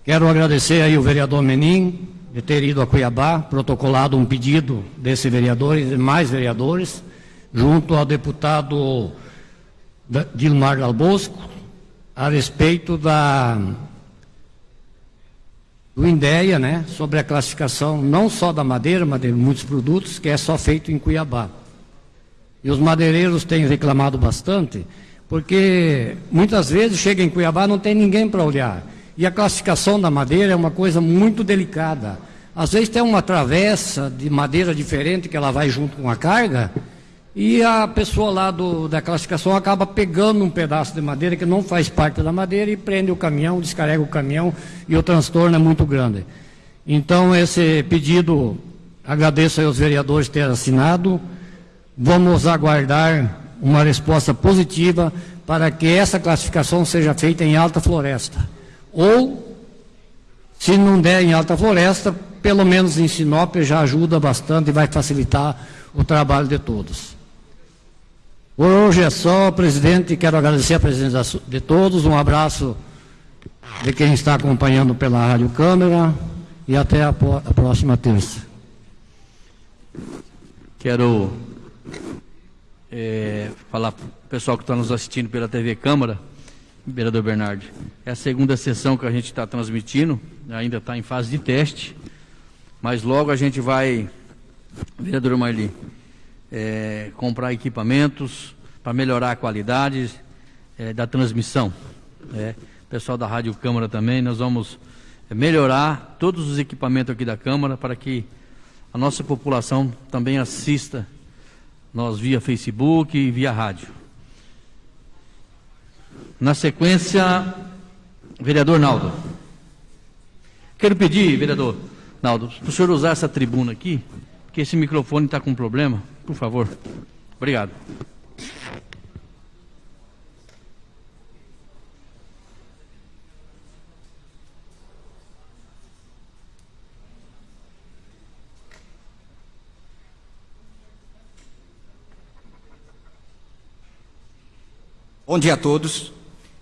Quero agradecer aí o vereador Menin de ter ido a Cuiabá, protocolado um pedido desse vereador e demais vereadores, junto ao deputado Dilmar Dalbosco, a respeito da do INDEA, né, sobre a classificação não só da madeira, mas de muitos produtos, que é só feito em Cuiabá. E os madeireiros têm reclamado bastante, porque muitas vezes chega em Cuiabá não tem ninguém para olhar. E a classificação da madeira é uma coisa muito delicada. Às vezes tem uma travessa de madeira diferente que ela vai junto com a carga, e a pessoa lá do, da classificação acaba pegando um pedaço de madeira que não faz parte da madeira e prende o caminhão, descarrega o caminhão e o transtorno é muito grande. Então, esse pedido, agradeço aos vereadores ter assinado. Vamos aguardar uma resposta positiva para que essa classificação seja feita em alta floresta. Ou, se não der em alta floresta, pelo menos em Sinop já ajuda bastante e vai facilitar o trabalho de todos. Por hoje é só, presidente. Quero agradecer a presença de todos. Um abraço de quem está acompanhando pela Rádio Câmara e até a, a próxima terça. Quero é, falar para o pessoal que está nos assistindo pela TV Câmara, vereador Bernardo, é a segunda sessão que a gente está transmitindo, ainda está em fase de teste, mas logo a gente vai, vereador Marli, é, comprar equipamentos para melhorar a qualidade é, da transmissão. É, pessoal da Rádio Câmara também, nós vamos melhorar todos os equipamentos aqui da Câmara para que a nossa população também assista nós via Facebook e via rádio. Na sequência, vereador Naldo. Quero pedir, vereador Naldo, para o senhor usar essa tribuna aqui, porque esse microfone está com problema, por favor. Obrigado. Bom dia a todos.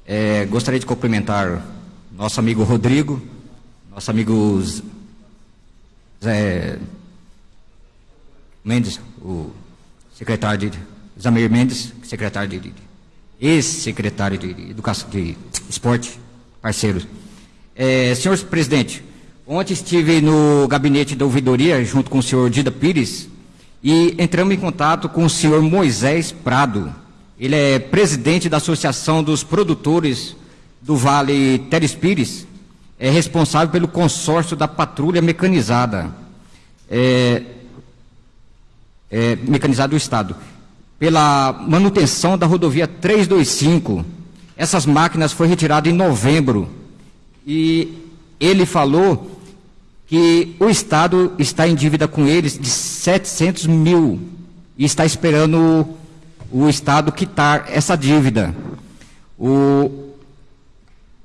É, gostaria de cumprimentar nosso amigo Rodrigo, nosso amigo Zé Mendes, o secretário de Zamir Mendes, secretário de, de ex-secretário de, Educação de Esporte, parceiro. É, senhor presidente, ontem estive no gabinete da ouvidoria junto com o senhor Dida Pires e entramos em contato com o senhor Moisés Prado. Ele é presidente da Associação dos Produtores do Vale Teres Pires, é responsável pelo consórcio da patrulha mecanizada, é, é, mecanizada do Estado, pela manutenção da rodovia 325. Essas máquinas foram retiradas em novembro. E ele falou que o Estado está em dívida com eles de 700 mil e está esperando o, Estado quitar essa dívida. O,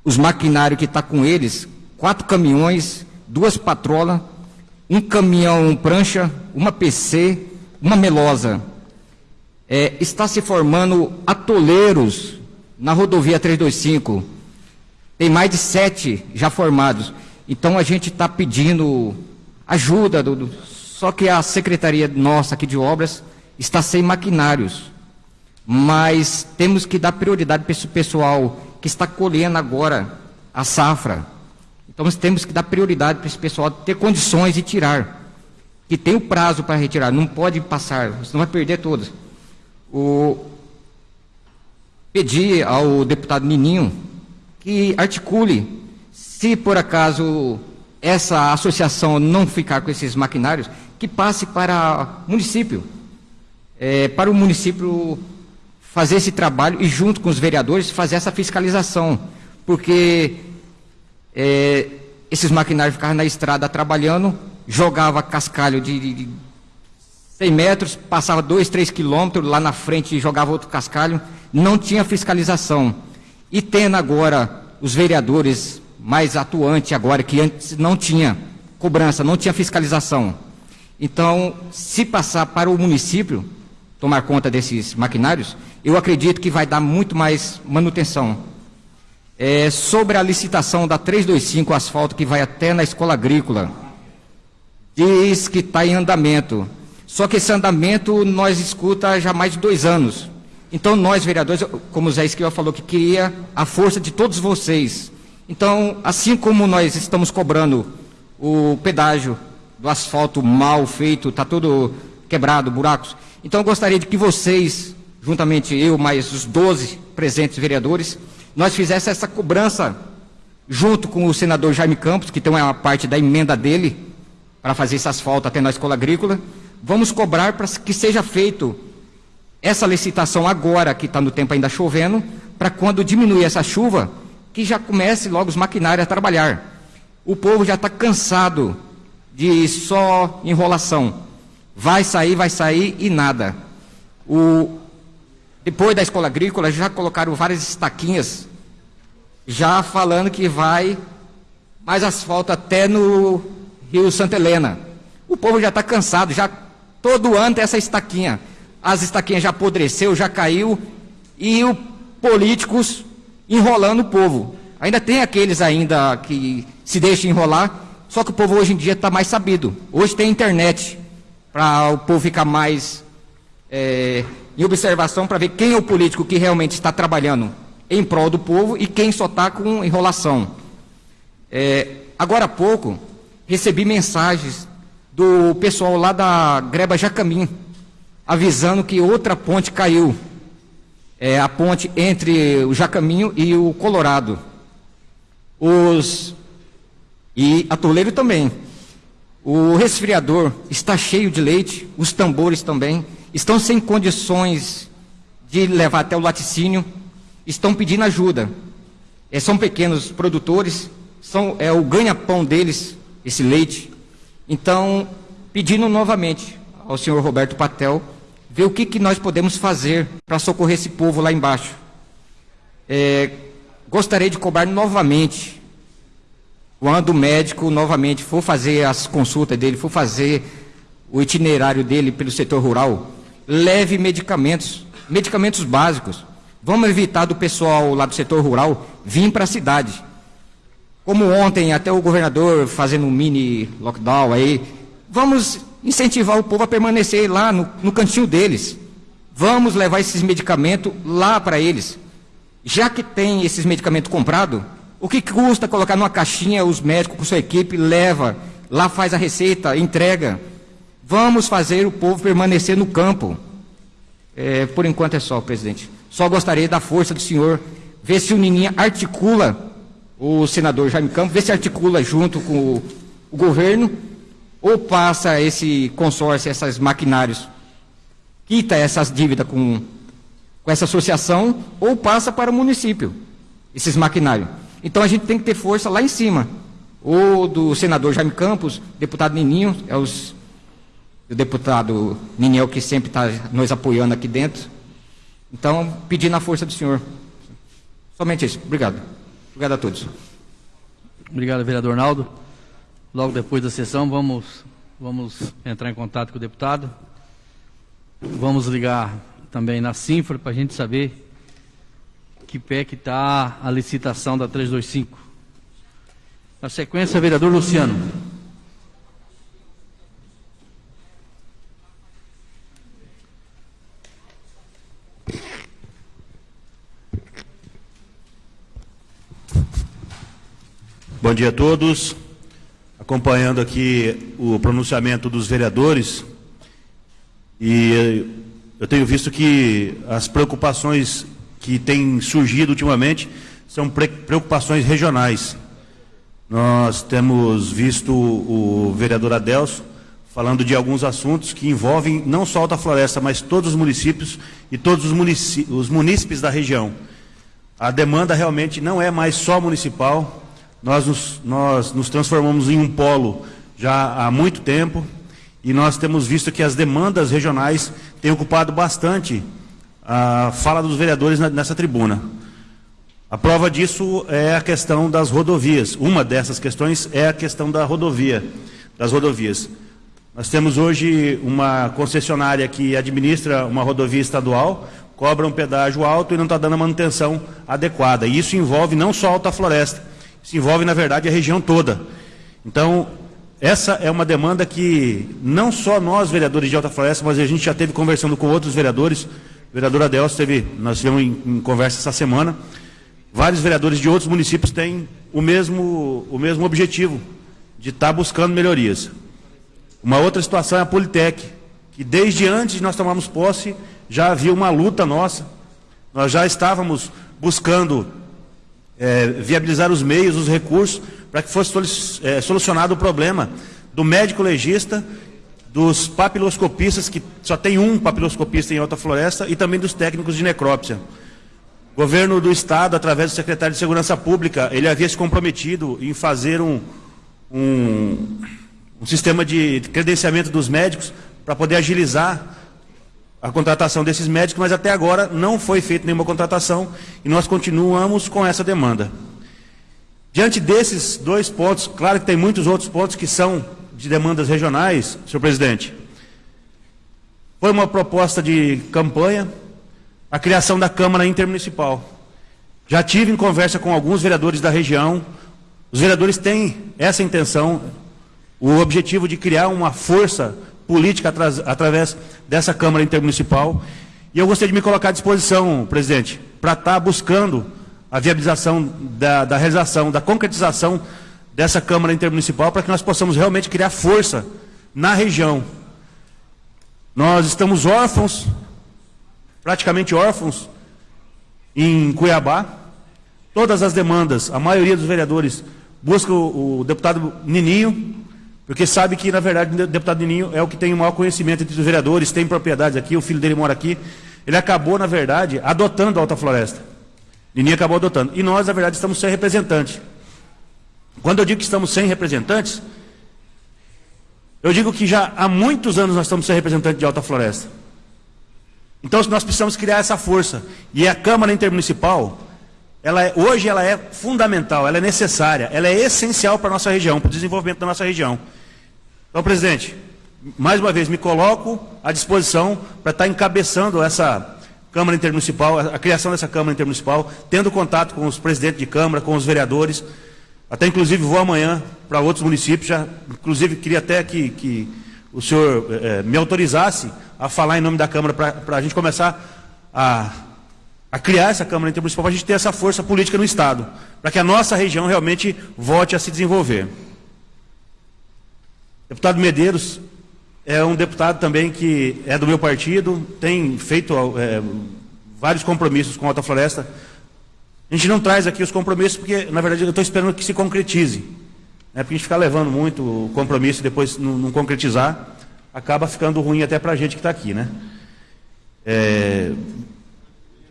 os maquinários que está com eles, quatro caminhões, duas patrolas, um caminhão prancha, uma PC, uma melosa. É, está se formando atoleiros na rodovia 325 tem mais de sete já formados. Então a gente está pedindo ajuda, do, do, só que a secretaria nossa aqui de obras está sem maquinários. Mas temos que dar prioridade para esse pessoal que está colhendo agora a safra. Então nós temos que dar prioridade para esse pessoal ter condições de tirar. Que tem o prazo para retirar, não pode passar, senão vai perder todas. O... Pedi ao deputado Nininho que articule, se por acaso essa associação não ficar com esses maquinários, que passe para município, é, para o município fazer esse trabalho e junto com os vereadores fazer essa fiscalização, porque é, esses maquinários ficavam na estrada trabalhando, jogava cascalho de, de 100 metros, passava 2, 3 quilômetros, lá na frente jogava outro cascalho, não tinha fiscalização. E tendo agora os vereadores mais atuantes agora, que antes não tinha cobrança, não tinha fiscalização. Então, se passar para o município tomar conta desses maquinários, eu acredito que vai dar muito mais manutenção. É, sobre a licitação da 325 asfalto que vai até na escola agrícola, diz que está em andamento. Só que esse andamento nós escuta já há mais de dois anos. Então, nós, vereadores, como o Zé Esquiva falou, que queria a força de todos vocês. Então, assim como nós estamos cobrando o pedágio do asfalto mal feito, está tudo quebrado, buracos. Então, gostaria de que vocês, juntamente eu, mais os 12 presentes vereadores, nós fizéssemos essa cobrança junto com o senador Jaime Campos, que tem uma parte da emenda dele, para fazer esse asfalto até na escola agrícola. Vamos cobrar para que seja feito essa licitação agora, que está no tempo ainda chovendo, para quando diminuir essa chuva, que já comece logo os maquinários a trabalhar. O povo já está cansado de só enrolação. Vai sair, vai sair e nada. O, depois da escola agrícola, já colocaram várias estaquinhas, já falando que vai mais asfalto até no Rio Santa Helena. O povo já está cansado, já todo ano tem essa estaquinha as estaquinhas já apodreceu, já caiu, e os políticos enrolando o povo. Ainda tem aqueles ainda que se deixam enrolar, só que o povo hoje em dia está mais sabido. Hoje tem internet para o povo ficar mais é, em observação para ver quem é o político que realmente está trabalhando em prol do povo e quem só está com enrolação. É, agora há pouco, recebi mensagens do pessoal lá da Greba Jacamim, avisando que outra ponte caiu. É a ponte entre o Jacaminho e o Colorado. Os e a Toledo também. O resfriador está cheio de leite, os tambores também estão sem condições de levar até o laticínio, estão pedindo ajuda. É, são pequenos produtores, são, é o ganha-pão deles, esse leite. Então, pedindo novamente ao senhor Roberto Patel ver o que, que nós podemos fazer para socorrer esse povo lá embaixo. É, gostaria de cobrar novamente, quando o médico novamente for fazer as consultas dele, for fazer o itinerário dele pelo setor rural, leve medicamentos, medicamentos básicos. Vamos evitar do pessoal lá do setor rural vir para a cidade. Como ontem, até o governador fazendo um mini lockdown aí. Vamos incentivar o povo a permanecer lá no, no cantinho deles. Vamos levar esses medicamentos lá para eles. Já que tem esses medicamentos comprados, o que custa colocar numa caixinha os médicos com sua equipe, leva, lá faz a receita, entrega. Vamos fazer o povo permanecer no campo. É, por enquanto é só, presidente. Só gostaria da força do senhor, ver se o Nininha articula, o senador Jaime Campos, ver se articula junto com o, o governo, ou passa esse consórcio, esses maquinários, quita essas dívidas com, com essa associação, ou passa para o município, esses maquinários. Então a gente tem que ter força lá em cima. Ou do senador Jaime Campos, deputado Nininho, é os, o deputado Nininho é que sempre está nos apoiando aqui dentro. Então, pedindo a força do senhor. Somente isso. Obrigado. Obrigado a todos. Obrigado, vereador Naldo. Logo depois da sessão, vamos, vamos entrar em contato com o deputado. Vamos ligar também na Sinfra para a gente saber que pé que está a licitação da 325. Na sequência, vereador Luciano. Bom dia a todos. Acompanhando aqui o pronunciamento dos vereadores, e eu tenho visto que as preocupações que têm surgido ultimamente são preocupações regionais. Nós temos visto o vereador Adelso falando de alguns assuntos que envolvem não só Alta Floresta, mas todos os municípios e todos os, os munícipes da região. A demanda realmente não é mais só municipal, nós nos, nós nos transformamos em um polo já há muito tempo e nós temos visto que as demandas regionais têm ocupado bastante a fala dos vereadores nessa tribuna. A prova disso é a questão das rodovias. Uma dessas questões é a questão da rodovia, das rodovias. Nós temos hoje uma concessionária que administra uma rodovia estadual, cobra um pedágio alto e não está dando a manutenção adequada. E isso envolve não só a Alta Floresta, isso envolve, na verdade, a região toda. Então, essa é uma demanda que não só nós, vereadores de Alta Floresta, mas a gente já teve conversando com outros vereadores. O vereador Adelso teve, nós tivemos em, em conversa essa semana. Vários vereadores de outros municípios têm o mesmo, o mesmo objetivo, de estar tá buscando melhorias. Uma outra situação é a Politec, que desde antes de nós tomarmos posse, já havia uma luta nossa. Nós já estávamos buscando é, viabilizar os meios, os recursos, para que fosse é, solucionado o problema do médico legista, dos papiloscopistas, que só tem um papiloscopista em Alta Floresta, e também dos técnicos de necrópsia. O governo do Estado, através do secretário de Segurança Pública, ele havia se comprometido em fazer um, um, um sistema de credenciamento dos médicos para poder agilizar a contratação desses médicos, mas até agora não foi feita nenhuma contratação e nós continuamos com essa demanda. Diante desses dois pontos, claro que tem muitos outros pontos que são de demandas regionais, senhor presidente. Foi uma proposta de campanha a criação da Câmara Intermunicipal. Já tive em conversa com alguns vereadores da região. Os vereadores têm essa intenção, o objetivo de criar uma força política através dessa Câmara Intermunicipal. E eu gostaria de me colocar à disposição, presidente, para estar buscando a viabilização da, da realização, da concretização dessa Câmara Intermunicipal, para que nós possamos realmente criar força na região. Nós estamos órfãos, praticamente órfãos, em Cuiabá. Todas as demandas, a maioria dos vereadores busca o, o deputado Nininho, porque sabe que, na verdade, o deputado Nininho é o que tem o maior conhecimento entre os vereadores, tem propriedades aqui, o filho dele mora aqui. Ele acabou, na verdade, adotando a Alta Floresta. Nininho acabou adotando. E nós, na verdade, estamos sem representantes. Quando eu digo que estamos sem representantes, eu digo que já há muitos anos nós estamos sem representante de Alta Floresta. Então nós precisamos criar essa força. E a Câmara Intermunicipal, ela é, hoje ela é fundamental, ela é necessária, ela é essencial para a nossa região, para o desenvolvimento da nossa região. Então, presidente, mais uma vez me coloco à disposição para estar encabeçando essa Câmara Intermunicipal, a, a criação dessa Câmara Intermunicipal, tendo contato com os presidentes de Câmara, com os vereadores, até inclusive vou amanhã para outros municípios, já, inclusive queria até que, que o senhor eh, me autorizasse a falar em nome da Câmara para a gente começar a, a criar essa Câmara Intermunicipal, para a gente ter essa força política no Estado, para que a nossa região realmente volte a se desenvolver. Deputado Medeiros é um deputado também que é do meu partido, tem feito é, vários compromissos com a Alta Floresta. A gente não traz aqui os compromissos porque, na verdade, eu estou esperando que se concretize. Né? Porque a gente ficar levando muito o compromisso e depois não, não concretizar, acaba ficando ruim até para a gente que está aqui. Né? É,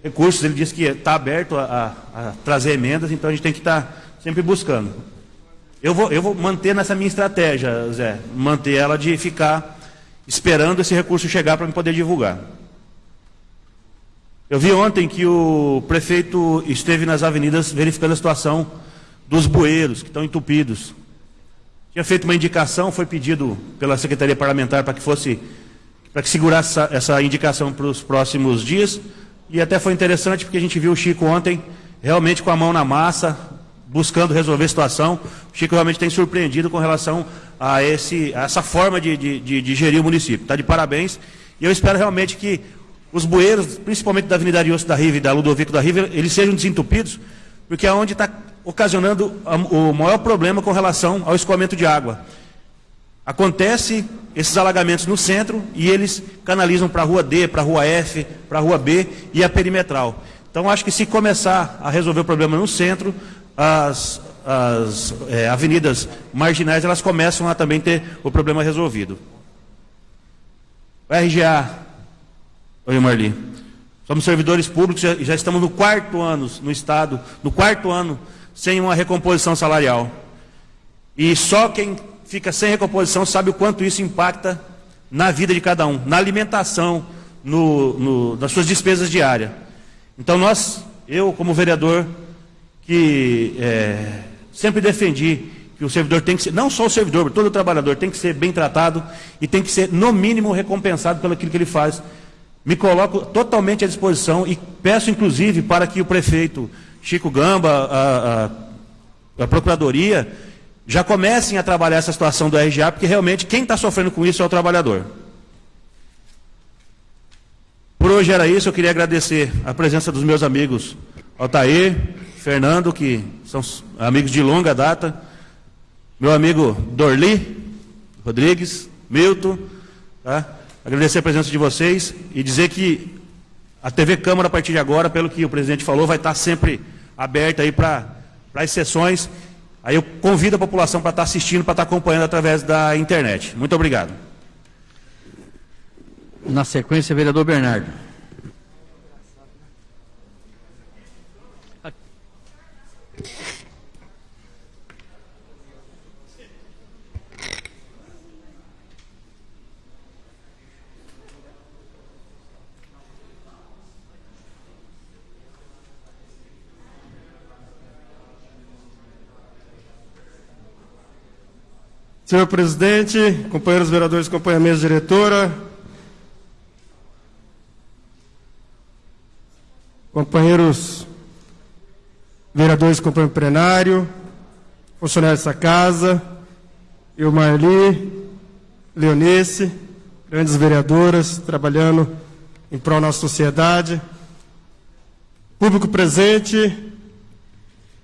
recursos, ele disse que está aberto a, a, a, trazer emendas, então a gente tem que estar tá sempre buscando. Eu vou, eu vou manter nessa minha estratégia, Zé, manter ela de ficar esperando esse recurso chegar para me poder divulgar. Eu vi ontem que o prefeito esteve nas avenidas verificando a situação dos bueiros que estão entupidos. Tinha feito uma indicação, foi pedido pela Secretaria Parlamentar para que fosse, para que segurasse essa, essa indicação para os próximos dias. E até foi interessante porque a gente viu o Chico ontem realmente com a mão na massa, buscando resolver a situação. O Chico realmente tem surpreendido com relação a, esse, a essa forma de, de, de, de gerir o município. Está de parabéns. E eu espero realmente que os bueiros, principalmente da Avenida Ariosto da Riva e da Ludovico da Riva, eles sejam desentupidos, porque é onde está ocasionando o maior problema com relação ao escoamento de água. Acontece esses alagamentos no centro e eles canalizam para a rua D, para a rua F, para a rua B e a perimetral. Então acho que se começar a resolver o problema no centro, as, as é, avenidas marginais elas começam a também ter o problema resolvido. O RGA, oi Marli, somos servidores públicos, já, já estamos no quarto ano no Estado, no quarto ano sem uma recomposição salarial. E só quem fica sem recomposição sabe o quanto isso impacta na vida de cada um, na alimentação, no, no, nas suas despesas diárias. Então nós, eu como vereador, que é, sempre defendi que o servidor tem que ser, não só o servidor, todo o trabalhador tem que ser bem tratado e tem que ser, no mínimo, recompensado pelo que ele faz. Me coloco totalmente à disposição e peço, inclusive, para que o prefeito Chico Gamba, a, a, a Procuradoria, já comecem a trabalhar essa situação do RGA, porque realmente quem está sofrendo com isso é o trabalhador. Por hoje era isso, eu queria agradecer a presença dos meus amigos Altair, Fernando, que são amigos de longa data, meu amigo Dorli Rodrigues, Milton, tá? Agradecer a presença de vocês e dizer que a TV Câmara, a partir de agora, pelo que o presidente falou, vai estar sempre aberta aí para as sessões. Aí eu convido a população para estar assistindo, para estar acompanhando através da internet. Muito obrigado. Na sequência, vereador Bernardo. Senhor presidente, companheiros vereadores, companheira mesa diretora, companheiros vereadores, companheiro plenário, funcionários dessa casa, eu, Marli, Leonice, grandes vereadoras, trabalhando em prol da nossa sociedade. Público presente,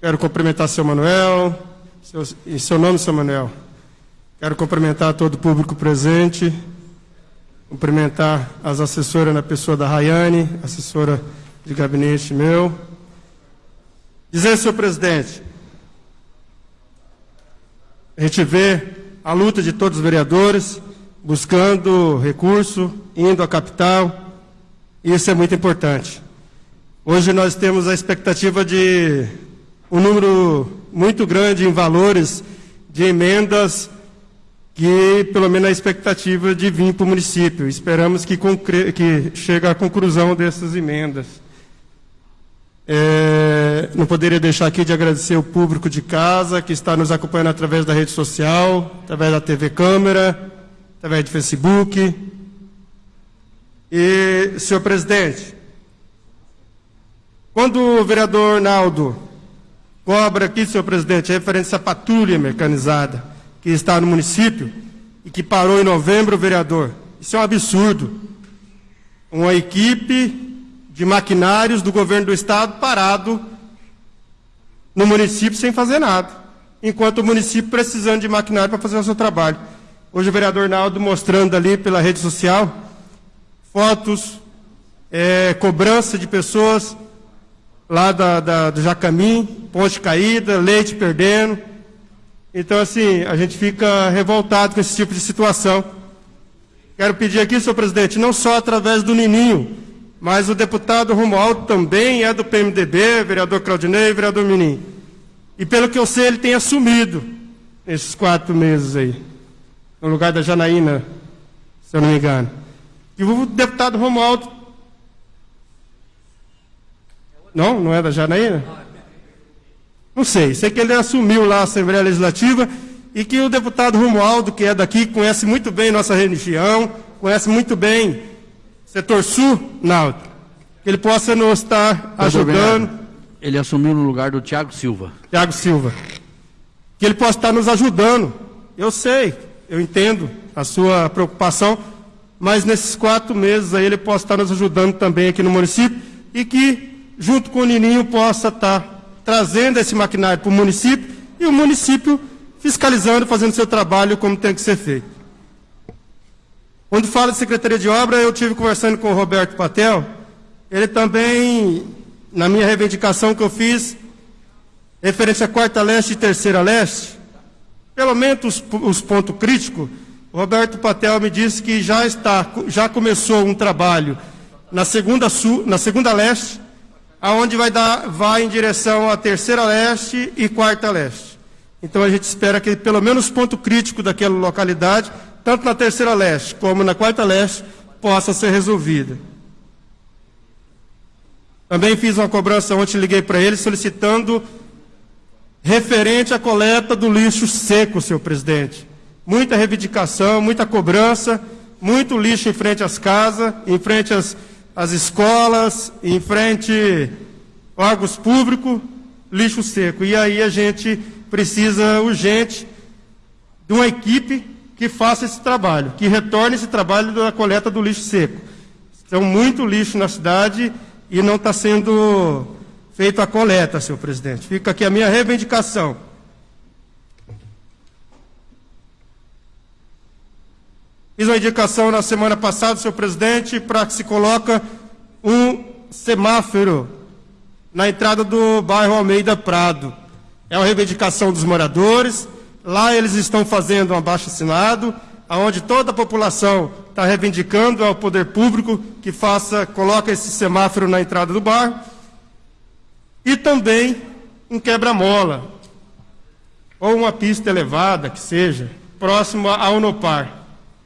quero cumprimentar seu Manuel, seu, em seu nome, seu Manuel. Quero cumprimentar todo o público presente, cumprimentar as assessoras na pessoa da Rayane, assessora de gabinete meu. Dizer, senhor presidente, a gente vê a luta de todos os vereadores, buscando recurso, indo à capital, e isso é muito importante. Hoje nós temos a expectativa de um número muito grande em valores de emendas que pelo menos a expectativa de vir para o município. Esperamos que, que chegue à conclusão dessas emendas. É, não poderia deixar aqui de agradecer o público de casa que está nos acompanhando através da rede social, através da TV Câmara, através do Facebook. E, senhor presidente, Quando o vereador Naldo cobra aqui, senhor presidente, referência à patrulha mecanizada que está no município e que parou em novembro, vereador, isso é um absurdo. Uma equipe de maquinários do governo do estado parado no município sem fazer nada, enquanto o município precisando de maquinário para fazer o seu trabalho. Hoje o vereador Naldo mostrando ali pela rede social fotos, é, cobrança de pessoas lá da, da, do Jacamim, ponte caída, leite perdendo. Então, assim, a gente fica revoltado com esse tipo de situação. Quero pedir aqui, senhor presidente, não só através do Nininho, mas o deputado Romualdo também é do PMDB, vereador Claudinei, vereador Menin. E pelo que eu sei, ele tem assumido esses quatro meses aí, no lugar da Janaína, se eu não me engano. E o deputado Romualdo. Não, não é da Janaína? Não sei, sei que ele assumiu lá a Assembleia Legislativa e que o deputado Romualdo, que é daqui, conhece muito bem nossa região, conhece muito bem Setor Sul, Naldo, que ele possa nos estar ajudando. Ele assumiu no lugar do Tiago Silva. Tiago Silva. Que ele possa estar nos ajudando. Eu sei, eu entendo a sua preocupação, mas nesses quatro meses aí ele possa estar nos ajudando também aqui no município e que, junto com o Nininho, possa estar trazendo esse maquinário para o município e o município fiscalizando, fazendo seu trabalho como tem que ser feito. Quando fala de Secretaria de Obra, eu tive conversando com o Roberto Patel. Ele também, na minha reivindicação que eu fiz, referente a quarta leste e terceira leste, pelo menos os, os pontos críticos, o Roberto Patel me disse que já está, já começou um trabalho na segunda sul, na segunda leste, aonde vai dar, vai em direção à terceira leste e quarta leste. Então a gente espera que pelo menos ponto crítico daquela localidade tanto na terceira leste como na quarta leste, possa ser resolvida. Também fiz uma cobrança ontem, liguei para ele solicitando referente à coleta do lixo seco, senhor presidente. Muita reivindicação, muita cobrança, muito lixo em frente às casas, em frente às, às escolas, em frente órgãos públicos, lixo seco. E aí a gente precisa urgente de uma equipe que faça esse trabalho, que retorne esse trabalho da coleta do lixo seco. Tem muito lixo na cidade e não está sendo feita a coleta, senhor presidente. Fica aqui a minha reivindicação. Fiz uma indicação na semana passada, senhor presidente, para que se coloque um semáforo na entrada do bairro Almeida Prado. É uma reivindicação dos moradores, Lá eles estão fazendo um abaixo assinado, onde toda a população está reivindicando ao poder público que faça, coloque esse semáforo na entrada do bar. E também um quebra-mola, ou uma pista elevada, que seja, próximo a Unopar,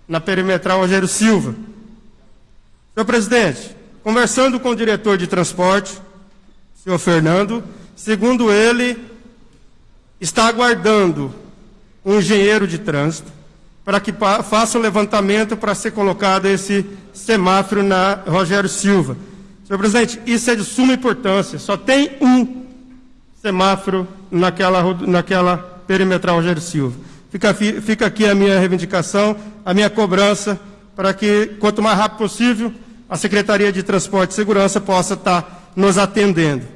na perimetral Rogério Silva. Senhor presidente, conversando com o diretor de transporte, senhor Fernando, segundo ele, está aguardando um engenheiro de trânsito para que faça o levantamento para ser colocado esse semáforo na Rogério Silva. Senhor presidente, isso é de suma importância. Só tem um semáforo naquela, naquela perimetral Rogério Silva. Fica, fica aqui a minha reivindicação, a minha cobrança, para que, quanto mais rápido possível, a Secretaria de Transporte e Segurança possa estar nos atendendo.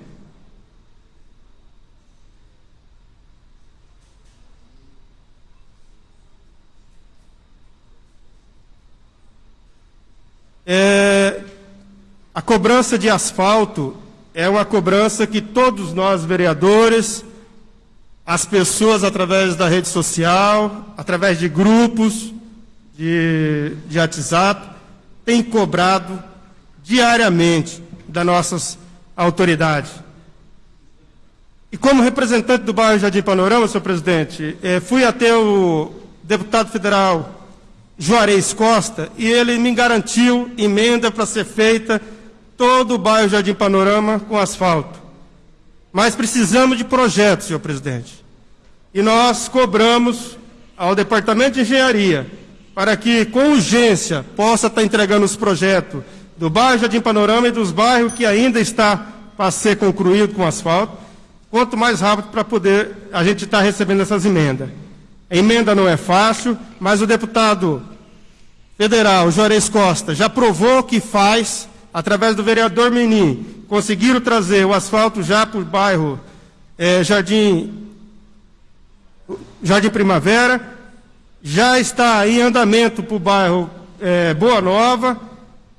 É, a cobrança de asfalto é uma cobrança que todos nós, vereadores, as pessoas através da rede social, através de grupos de, de WhatsApp, têm cobrado diariamente das nossas autoridades. E como representante do bairro Jardim Panorama, senhor presidente, eh, fui até o deputado federal Juarez Costa, e ele me garantiu emenda para ser feita todo o bairro Jardim Panorama com asfalto. Mas precisamos de projetos, senhor presidente. E nós cobramos ao Departamento de Engenharia para que, com urgência, possa estar entregando os projetos do bairro Jardim Panorama e dos bairros que ainda está para ser concluído com asfalto, quanto mais rápido para poder a gente estar recebendo essas emendas. A emenda não é fácil, mas o deputado federal, Juarez Costa, já provou que faz, através do vereador Menin, conseguiram trazer o asfalto já para o bairro é, Jardim, Jardim Primavera, já está em andamento para o bairro é, Boa Nova,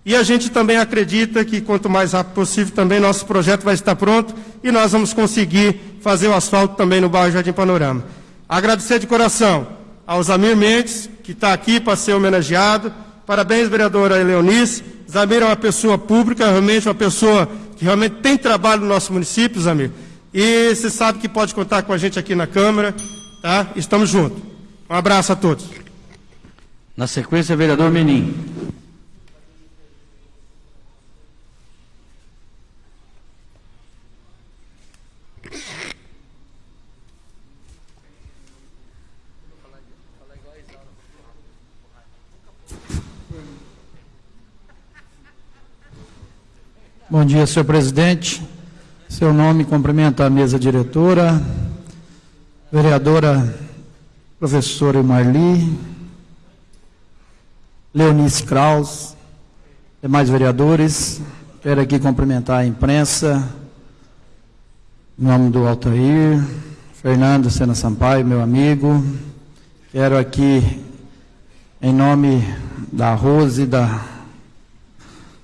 e a gente também acredita que quanto mais rápido possível também nosso projeto vai estar pronto e nós vamos conseguir fazer o asfalto também no bairro Jardim Panorama. Agradecer de coração ao Zamir Mendes, que está aqui para ser homenageado. Parabéns, vereadora Leonice. Zamir é uma pessoa pública, realmente uma pessoa que realmente tem trabalho no nosso município, Zamir. E você sabe que pode contar com a gente aqui na Câmara, tá? Estamos juntos. Um abraço a todos. Na sequência, vereador Menin. Bom dia, senhor presidente. Seu nome, cumprimento a mesa diretora, vereadora professora Marli, Leonice Kraus, demais vereadores. Quero aqui cumprimentar a imprensa, em nome do Altair, Fernando Sena Sampaio, meu amigo. Quero aqui, em nome da Rose, da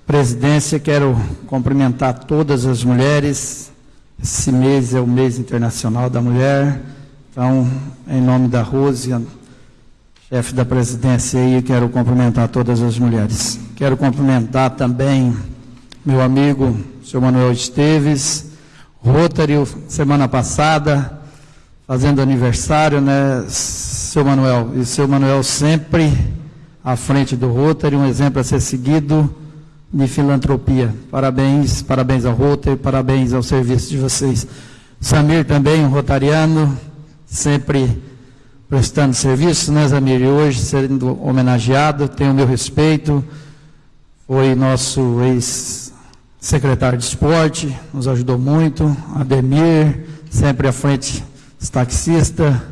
presidência, quero cumprimentar todas as mulheres. Esse mês é o mês internacional da mulher. Então, em nome da Rose, chefe da presidência aí, quero cumprimentar todas as mulheres. Quero cumprimentar também meu amigo, senhor Manuel Esteves, Rotary, semana passada, fazendo aniversário, né, seu Manuel? E seu Manuel sempre à frente do Rotary, um exemplo a ser seguido de filantropia. Parabéns, parabéns ao Rotary, parabéns ao serviço de vocês. Samir também, um rotariano, sempre prestando serviço, né, Samir? E hoje sendo homenageado, tem o meu respeito. Foi nosso ex-secretário de esporte, nos ajudou muito. Ademir, sempre à frente, taxista.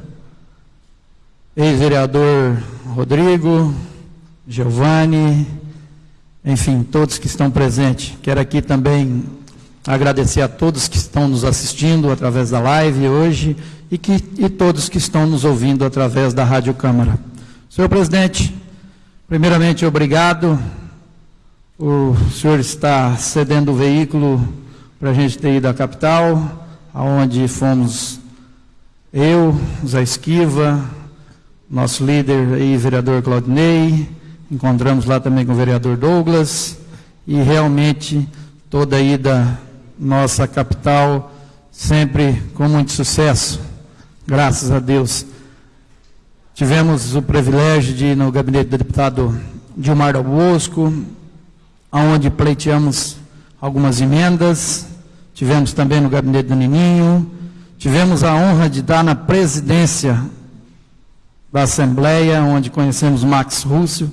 Ex-vereador Rodrigo, Giovanni, enfim, todos que estão presentes. Quero aqui também agradecer a todos que estão nos assistindo através da live hoje e, que, e todos que estão nos ouvindo através da Rádio Câmara. Senhor presidente, primeiramente obrigado. O senhor está cedendo o veículo para a gente ter ido à capital, aonde fomos eu, Zé Esquiva, nosso líder e vereador Claudinei, Encontramos lá também com o vereador Douglas e realmente toda a ida nossa capital sempre com muito sucesso, graças a Deus. Tivemos o privilégio de ir no gabinete do deputado Dilmar Dal Bosco, onde pleiteamos algumas emendas, tivemos também no gabinete do Nininho, tivemos a honra de dar na presidência da Assembleia, onde conhecemos Max Rússio,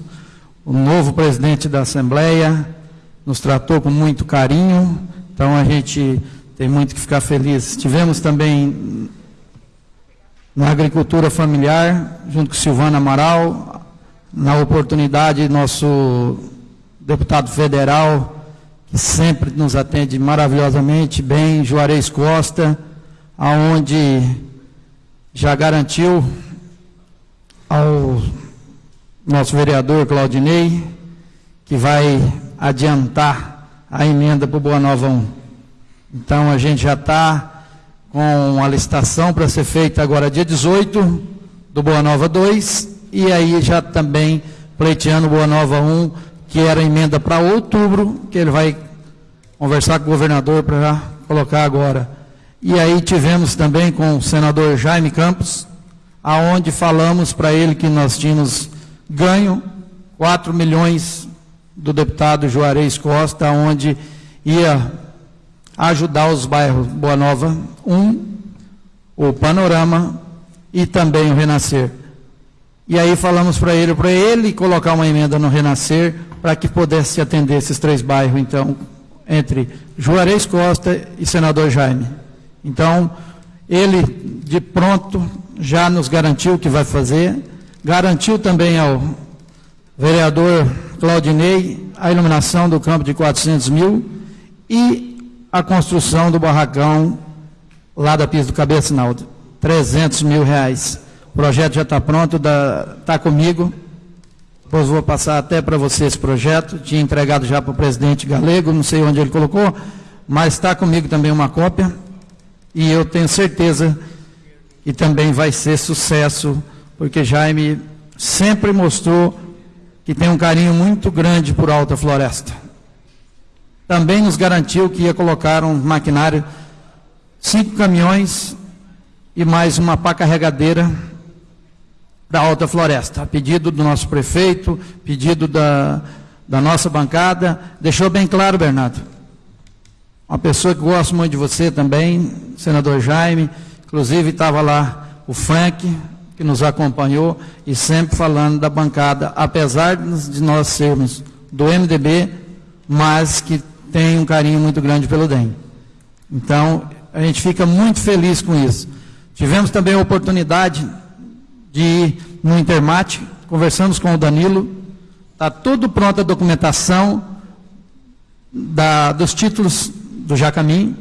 o novo presidente da Assembleia nos tratou com muito carinho, então a gente tem muito que ficar feliz. Tivemos também na agricultura familiar, junto com Silvana Amaral, na oportunidade, nosso deputado federal, que sempre nos atende maravilhosamente bem, Juarez Costa, aonde já garantiu ao nosso vereador Claudinei, que vai adiantar a emenda para o Boa Nova 1. Então a gente já está com a licitação para ser feita agora dia 18 do Boa Nova 2 e aí já também pleiteando Boa Nova 1, que era emenda para outubro, que ele vai conversar com o governador para colocar agora. E aí tivemos também com o senador Jaime Campos, aonde falamos para ele que nós tínhamos ganho 4 milhões do deputado Juarez Costa, onde ia ajudar os bairros Boa Nova 1, o Panorama e também o Renascer. E aí falamos para ele, para ele colocar uma emenda no Renascer, para que pudesse atender esses três bairros, então, entre Juarez Costa e senador Jaime. Então, ele de pronto já nos garantiu que vai fazer, garantiu também ao vereador Claudinei a iluminação do campo de 400 mil e a construção do barracão lá da pista do Cabecinal, 300 mil reais. O projeto já está pronto, está comigo. Depois vou passar até para você esse projeto. Tinha entregado já para o presidente Galego, não sei onde ele colocou, mas está comigo também uma cópia. E eu tenho certeza que também vai ser sucesso, porque Jaime sempre mostrou que tem um carinho muito grande por Alta Floresta. Também nos garantiu que ia colocar um maquinário, cinco caminhões e mais uma pá carregadeira da Alta Floresta. A pedido do nosso prefeito, pedido da, da nossa bancada, deixou bem claro, Bernardo. Uma pessoa que gosta muito de você também, senador Jaime, inclusive estava lá o Frank, que nos acompanhou, e sempre falando da bancada, apesar de nós sermos do MDB, mas que tem um carinho muito grande pelo DEM. Então, a gente fica muito feliz com isso. Tivemos também a oportunidade de ir no Intermate, conversamos com o Danilo, está tudo pronta a documentação da, dos títulos do Jacamim,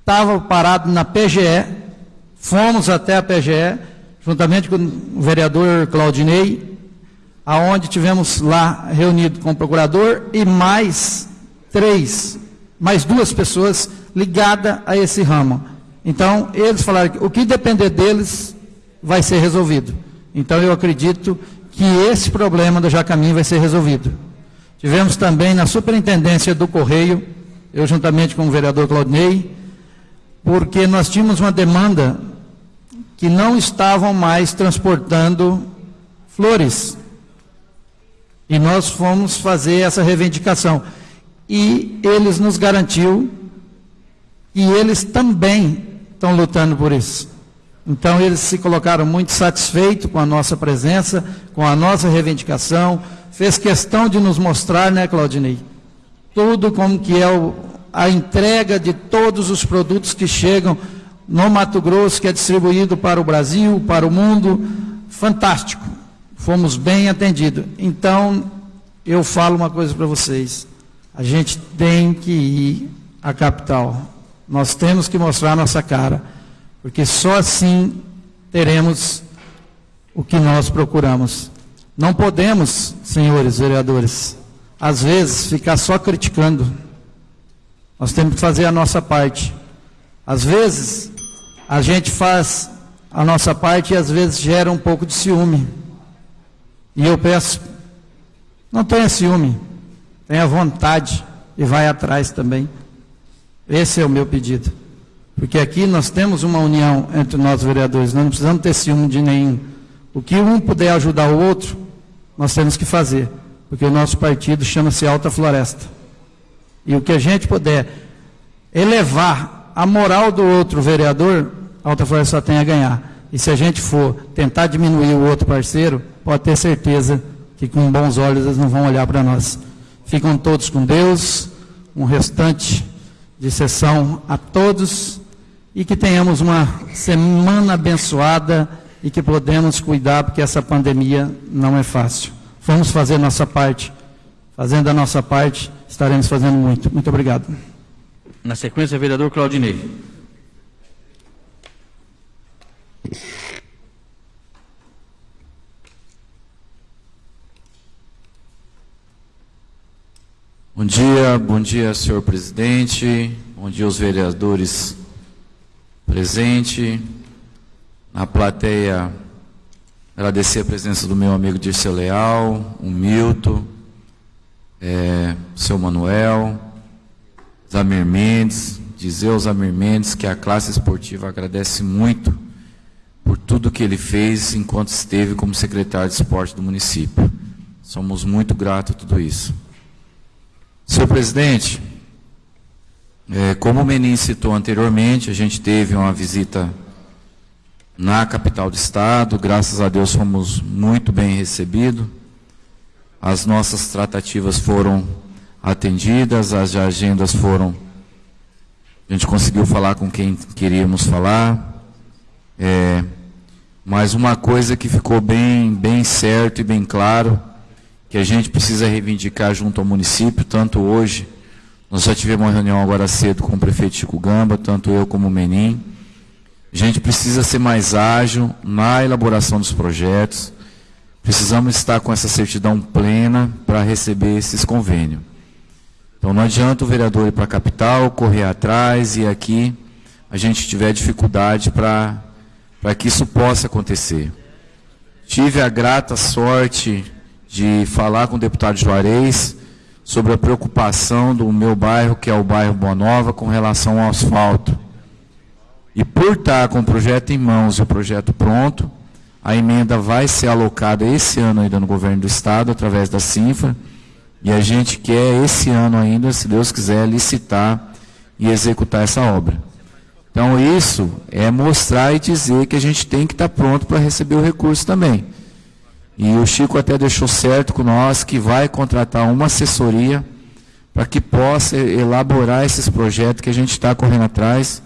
estava parado na PGE, fomos até a PGE, juntamente com o vereador Claudinei, aonde tivemos lá reunido com o procurador e mais três, mais duas pessoas ligadas a esse ramo. Então, eles falaram que o que depender deles vai ser resolvido. Então, eu acredito que esse problema do Jacamim vai ser resolvido. Tivemos também na superintendência do Correio, eu juntamente com o vereador Claudinei, porque nós tínhamos uma demanda que não estavam mais transportando flores. E nós fomos fazer essa reivindicação. E eles nos garantiu e eles também estão lutando por isso. Então eles se colocaram muito satisfeitos com a nossa presença, com a nossa reivindicação, fez questão de nos mostrar, né, Claudinei, tudo como que é o, a entrega de todos os produtos que chegam no Mato Grosso, que é distribuído para o Brasil, para o mundo, fantástico. Fomos bem atendidos. Então, eu falo uma coisa para vocês. A gente tem que ir à capital. Nós temos que mostrar nossa cara, porque só assim teremos o que nós procuramos. Não podemos, senhores vereadores, às vezes ficar só criticando. Nós temos que fazer a nossa parte. Às vezes, a gente faz a nossa parte e às vezes gera um pouco de ciúme. E eu peço, não tenha ciúme, tenha vontade e vai atrás também. Esse é o meu pedido. Porque aqui nós temos uma união entre nós vereadores, nós não precisamos ter ciúme de nenhum. O que um puder ajudar o outro, nós temos que fazer. Porque o nosso partido chama-se Alta Floresta. E o que a gente puder elevar a moral do outro vereador, a Alta Floresta só tem a ganhar. E se a gente for tentar diminuir o outro parceiro, pode ter certeza que com bons olhos eles não vão olhar para nós. Ficam todos com Deus, um restante de sessão a todos e que tenhamos uma semana abençoada e que podemos cuidar, porque essa pandemia não é fácil. Vamos fazer nossa parte. Fazendo a nossa parte, estaremos fazendo muito. Muito obrigado. Na sequência, vereador Claudinei. Bom dia, bom dia, senhor presidente, bom dia aos vereadores presentes. Na plateia, agradecer a presença do meu amigo Dirceu Leal, o Milton, é, seu Manuel, Zamir Mendes, dizer ao Zamir Mendes que a classe esportiva agradece muito por tudo que ele fez enquanto esteve como secretário de esporte do município. Somos muito gratos a tudo isso. Senhor presidente, é, como o Menin citou anteriormente, a gente teve uma visita na capital do estado, graças a Deus fomos muito bem recebidos. As nossas tratativas foram atendidas, as agendas foram. A gente conseguiu falar com quem queríamos falar. É, mas uma coisa que ficou bem, bem certo e bem claro, que a gente precisa reivindicar junto ao município, tanto hoje, nós já tivemos uma reunião agora cedo com o prefeito Chico Gamba, tanto eu como o Menin. A gente precisa ser mais ágil na elaboração dos projetos. Precisamos estar com essa certidão plena para receber esses convênios. Então não adianta o vereador ir para a capital, correr atrás e aqui a gente tiver dificuldade para que isso possa acontecer. Tive a grata sorte de falar com o deputado Juarez sobre a preocupação do meu bairro, que é o bairro Boa Nova, com relação ao asfalto. E por estar com o projeto em mãos e o projeto pronto, a emenda vai ser alocada esse ano ainda no governo do estado, através da CINFRA, e a gente quer esse ano ainda, se Deus quiser, licitar e executar essa obra. Então isso é mostrar e dizer que a gente tem que estar pronto para receber o recurso também. E o Chico até deixou certo com nós que vai contratar uma assessoria para que possa elaborar esses projetos que a gente está correndo atrás,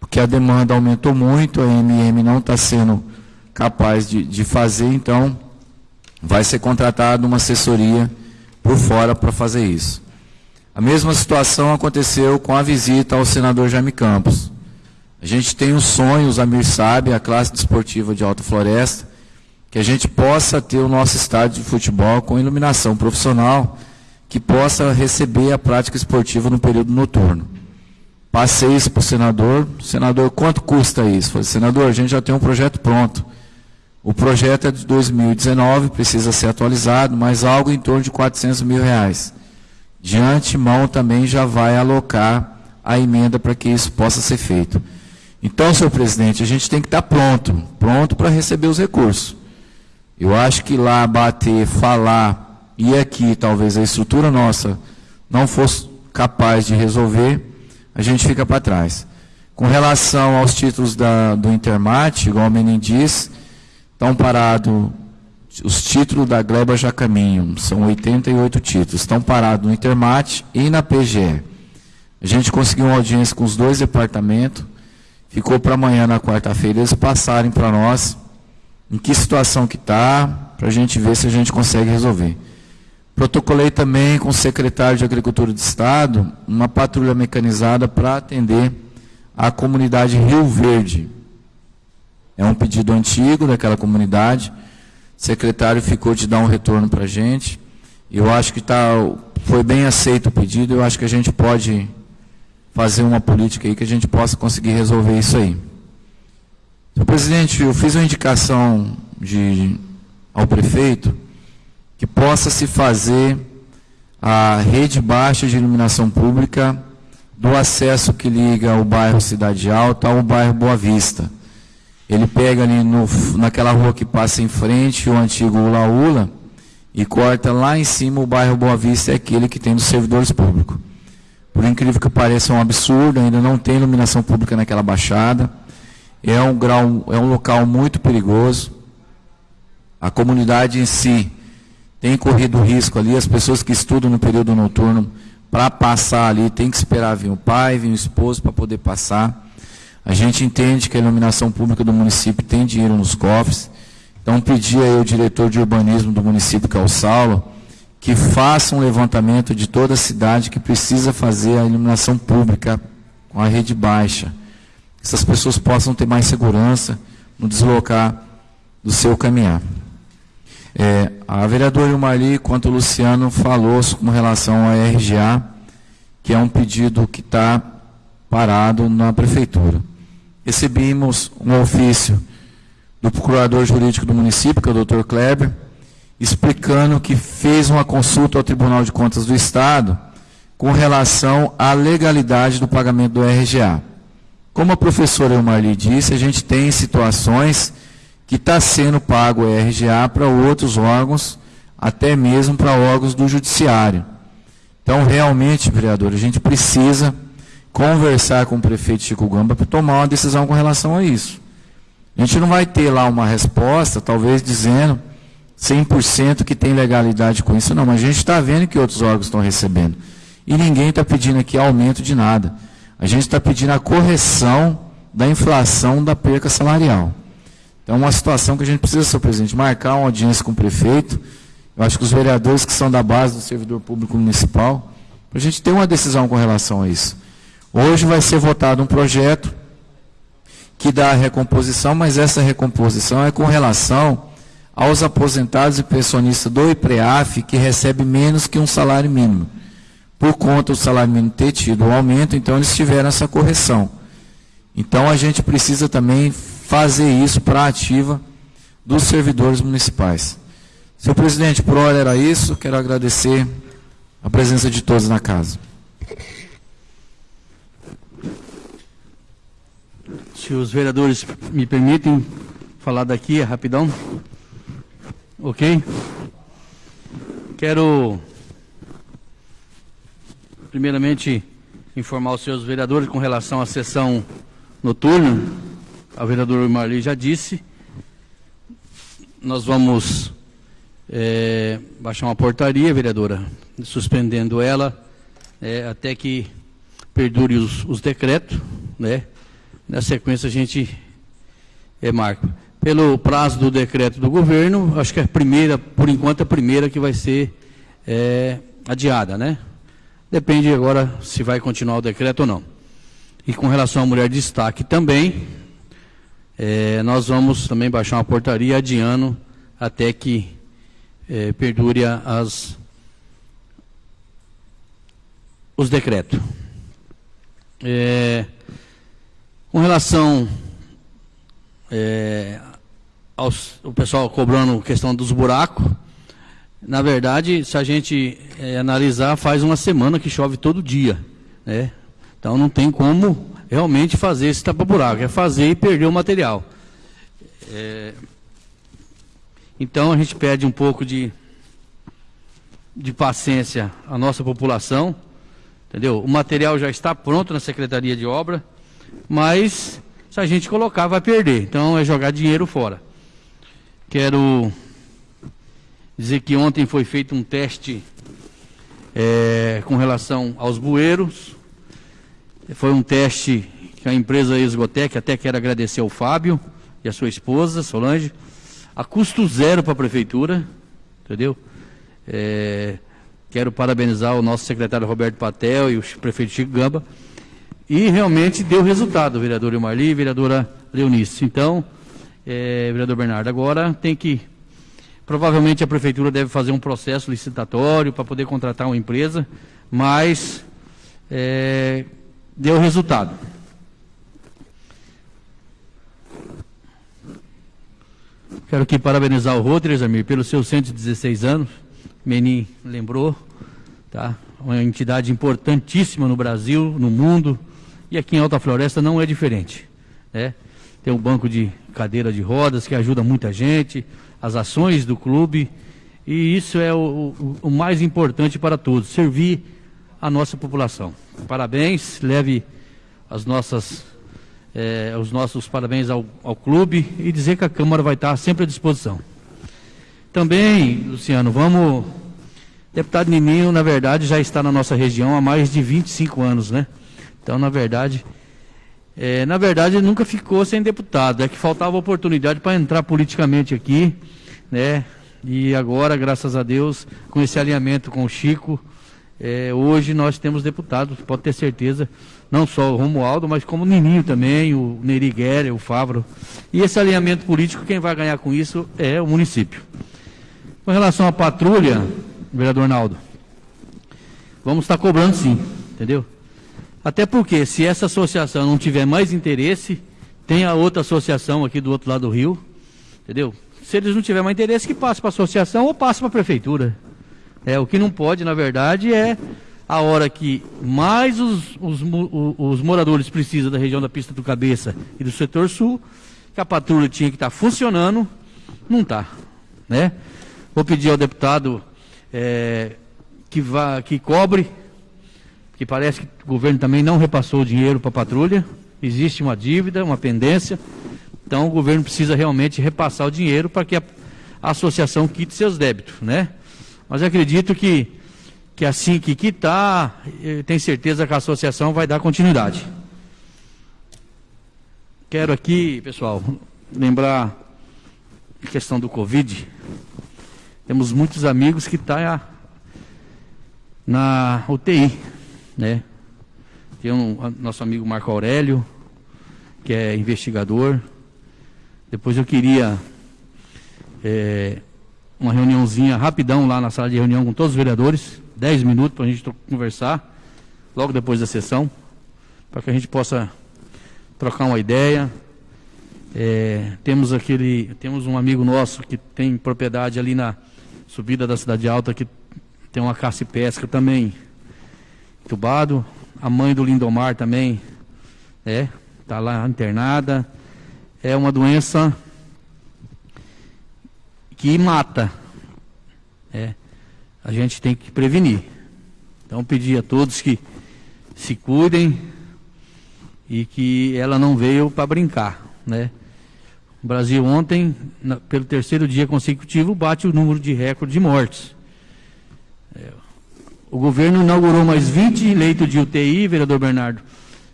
porque a demanda aumentou muito, a MM não está sendo capaz de, de fazer, então vai ser contratada uma assessoria por fora para fazer isso. A mesma situação aconteceu com a visita ao senador Jaime Campos. A gente tem um sonho, os Amir sabe, a classe desportiva de Alta Floresta, que a gente possa ter o nosso estádio de futebol com iluminação profissional, que possa receber a prática esportiva no período noturno. Passei isso para o senador. Senador, quanto custa isso? Falei, senador, a gente já tem um projeto pronto. O projeto é de 2019, precisa ser atualizado, mas algo em torno de 400 mil reais. De antemão também já vai alocar a emenda para que isso possa ser feito. Então, senhor presidente, a gente tem que estar pronto, pronto para receber os recursos. Eu acho que lá bater, falar, e aqui talvez a estrutura nossa não fosse capaz de resolver, a gente fica para trás. Com relação aos títulos da, do Intermate, igual o Menin disse, Estão parados, os títulos da Gleba já caminham, são 88 títulos, estão parados no Intermate e na PGE. A gente conseguiu uma audiência com os dois departamentos, ficou para amanhã, na quarta-feira, eles passarem para nós em que situação que está, para a gente ver se a gente consegue resolver. Protocolei também com o secretário de Agricultura do Estado uma patrulha mecanizada para atender a comunidade Rio Verde. É um pedido antigo daquela comunidade. O secretário ficou de dar um retorno para a gente. Eu acho que tá, foi bem aceito o pedido. Eu acho que a gente pode fazer uma política aí que a gente possa conseguir resolver isso aí. Senhor presidente, eu fiz uma indicação de, ao prefeito que possa se fazer a rede baixa de iluminação pública do acesso que liga o bairro Cidade Alta ao bairro Boa Vista. Ele pega ali no, naquela rua que passa em frente, o antigo Ula Ula, e corta lá em cima o bairro Boa Vista, é aquele que tem dos servidores públicos. Por incrível que pareça, é um absurdo, ainda não tem iluminação pública naquela baixada. É um, grau, é um local muito perigoso. A comunidade em si tem corrido risco ali, as pessoas que estudam no período noturno, para passar ali, tem que esperar vir o pai, vir o esposo para poder passar. A gente entende que a iluminação pública do município tem dinheiro nos cofres, então pedi aí ao diretor de urbanismo do município, que é o Saulo, que faça um levantamento de toda a cidade que precisa fazer a iluminação pública com a rede baixa. Que essas pessoas possam ter mais segurança no deslocar do seu caminhar. É, a vereadora Ilmari, quanto o Luciano, falou com relação à RGA, que é um pedido que está parado na prefeitura recebemos um ofício do procurador jurídico do município, que é o doutor Kleber, explicando que fez uma consulta ao Tribunal de Contas do Estado com relação à legalidade do pagamento do RGA. Como a professora Elmarli disse, a gente tem situações que está sendo pago o RGA para outros órgãos, até mesmo para órgãos do judiciário. Então, realmente, vereador, a gente precisa conversar com o prefeito Chico Gamba para tomar uma decisão com relação a isso. A gente não vai ter lá uma resposta, talvez dizendo 100% que tem legalidade com isso, não. Mas a gente está vendo que outros órgãos estão recebendo. E ninguém está pedindo aqui aumento de nada. A gente está pedindo a correção da inflação da perca salarial. Então, é uma situação que a gente precisa, senhor presidente, marcar uma audiência com o prefeito. Eu acho que os vereadores que são da base do servidor público municipal, para a gente ter uma decisão com relação a isso. Hoje vai ser votado um projeto que dá a recomposição, mas essa recomposição é com relação aos aposentados e pensionistas do IPREAF que recebe menos que um salário mínimo. Por conta do salário mínimo ter tido um aumento, então eles tiveram essa correção. Então a gente precisa também fazer isso para a ativa dos servidores municipais. Senhor presidente, por hora era isso. Quero agradecer a presença de todos na casa. Se os vereadores me permitem falar daqui rapidão. Ok? Quero, primeiramente, informar os seus vereadores com relação à sessão noturna. O vereador Marli já disse. Nós vamos é, baixar uma portaria, vereadora, suspendendo ela é, até que perdure os, os decretos, né? Na sequência a gente é, marca. Pelo prazo do decreto do governo, acho que a primeira, por enquanto, a primeira que vai ser é, adiada, né? Depende agora se vai continuar o decreto ou não. E com relação à mulher de destaque também, é, nós vamos também baixar uma portaria adiando até que é, perdure as, os decretos. É, com relação é, aos, o pessoal cobrando questão dos buracos, na verdade, se a gente é, analisar, faz uma semana que chove todo dia, né? Então não tem como realmente fazer esse tapa-buraco, é fazer e perder o material. É, então a gente pede um pouco de, de paciência à nossa população, entendeu? O material já está pronto na Secretaria de Obra, mas se a gente colocar vai perder. Então é jogar dinheiro fora. Quero dizer que ontem foi feito um teste é, com relação aos bueiros. Foi um teste que a empresa Esgotec, até quero agradecer ao Fábio e a sua esposa, Solange, a custo zero para a prefeitura, entendeu? É, quero parabenizar o nosso secretário Roberto Patel e o prefeito Chico Gamba e realmente deu resultado, vereador Marli e vereadora Leonice. Então, é, vereador Bernardo, agora tem que. Provavelmente a prefeitura deve fazer um processo licitatório para poder contratar uma empresa, mas é, deu resultado. Quero aqui parabenizar o Rodrigues, Amir, pelos seus 116 anos. Menin lembrou, tá? Uma entidade importantíssima no Brasil, no mundo. E aqui em Alta Floresta não é diferente. Né? Tem um banco de cadeira de rodas que ajuda muita gente, as ações do clube, e isso é o, o, o mais importante para todos, servir a nossa população. Parabéns, leve as nossas, eh, os nossos parabéns ao, ao clube e dizer que a Câmara vai estar sempre à disposição. Também, Luciano, vamos. Deputado Nininho, na verdade, já está na nossa região há mais de 25 anos, né? Então, na verdade, é, na verdade, ele nunca ficou sem deputado. É que faltava oportunidade para entrar politicamente aqui, né? E agora, graças a Deus, com esse alinhamento com o Chico, é, hoje nós temos deputados, pode ter certeza, não só o Romualdo, mas como o Nininho também, o Neri Guerra, o Favro. E esse alinhamento político, quem vai ganhar com isso é o município. Com relação à patrulha, vereador Naldo, vamos estar cobrando sim, entendeu? Até porque, se essa associação não tiver mais interesse, tem a outra associação aqui do outro lado do rio, entendeu? Se eles não tiverem mais interesse, que passe para a associação ou passe para a prefeitura. É, o que não pode, na verdade, é a hora que mais os, os, os moradores precisam da região da pista do Cabeça e do setor sul, que a patrulha tinha que estar tá funcionando, não está. Né? Vou pedir ao deputado é, que, vá, que cobre que parece que o governo também não repassou o dinheiro para a patrulha, existe uma dívida, uma pendência, então o governo precisa realmente repassar o dinheiro para que a, a associação quite seus débitos, né? Mas acredito que, que assim que quitar, eu tenho certeza que a associação vai dar continuidade. Quero aqui, pessoal, lembrar a questão do Covid. Temos muitos amigos que estão tá na UTI, né? Tem um nosso amigo Marco Aurélio, que é investigador. Depois eu queria é, uma reuniãozinha rapidão lá na sala de reunião com todos os vereadores, 10 minutos para a gente conversar, logo depois da sessão, para que a gente possa trocar uma ideia. É, temos aquele, temos um amigo nosso que tem propriedade ali na subida da Cidade Alta, que tem uma caça e pesca também entubado. A mãe do Lindomar também, é, está lá internada. É uma doença que mata. É, a gente tem que prevenir. Então pedir a todos que se cuidem e que ela não veio para brincar, né? O Brasil ontem, na, pelo terceiro dia consecutivo, bate o número de recorde de mortes. É, o governo inaugurou mais 20 leitos de UTI, vereador Bernardo,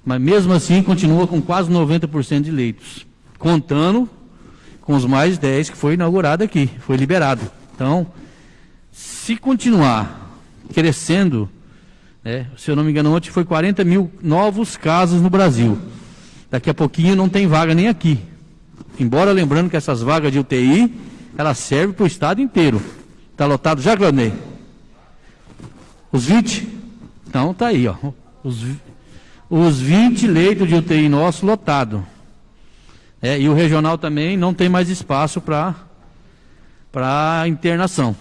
mas mesmo assim continua com quase 90% de leitos, contando com os mais 10 que foi inaugurado aqui, foi liberado. Então, se continuar crescendo, né, se eu não me engano, ontem foi 40 mil novos casos no Brasil. Daqui a pouquinho não tem vaga nem aqui. Embora lembrando que essas vagas de UTI, elas servem para o estado inteiro. Está lotado já, Claudinei? Os 20? Então tá aí, ó. Os, os 20 leitos de UTI nosso lotado. É, e o regional também não tem mais espaço para internação.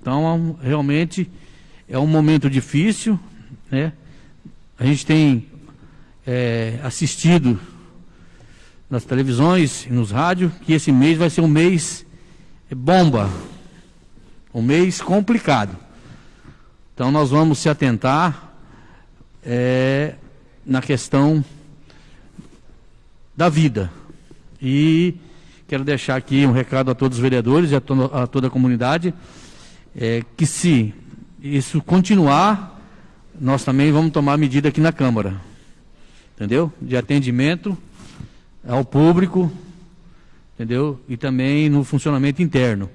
Então, realmente é um momento difícil, né? A gente tem é, assistido nas televisões e nos rádios que esse mês vai ser um mês bomba, um mês complicado. Então nós vamos se atentar é, na questão da vida. E quero deixar aqui um recado a todos os vereadores e a, to a toda a comunidade, é, que se isso continuar, nós também vamos tomar medida aqui na Câmara. Entendeu? De atendimento ao público, entendeu? E também no funcionamento interno.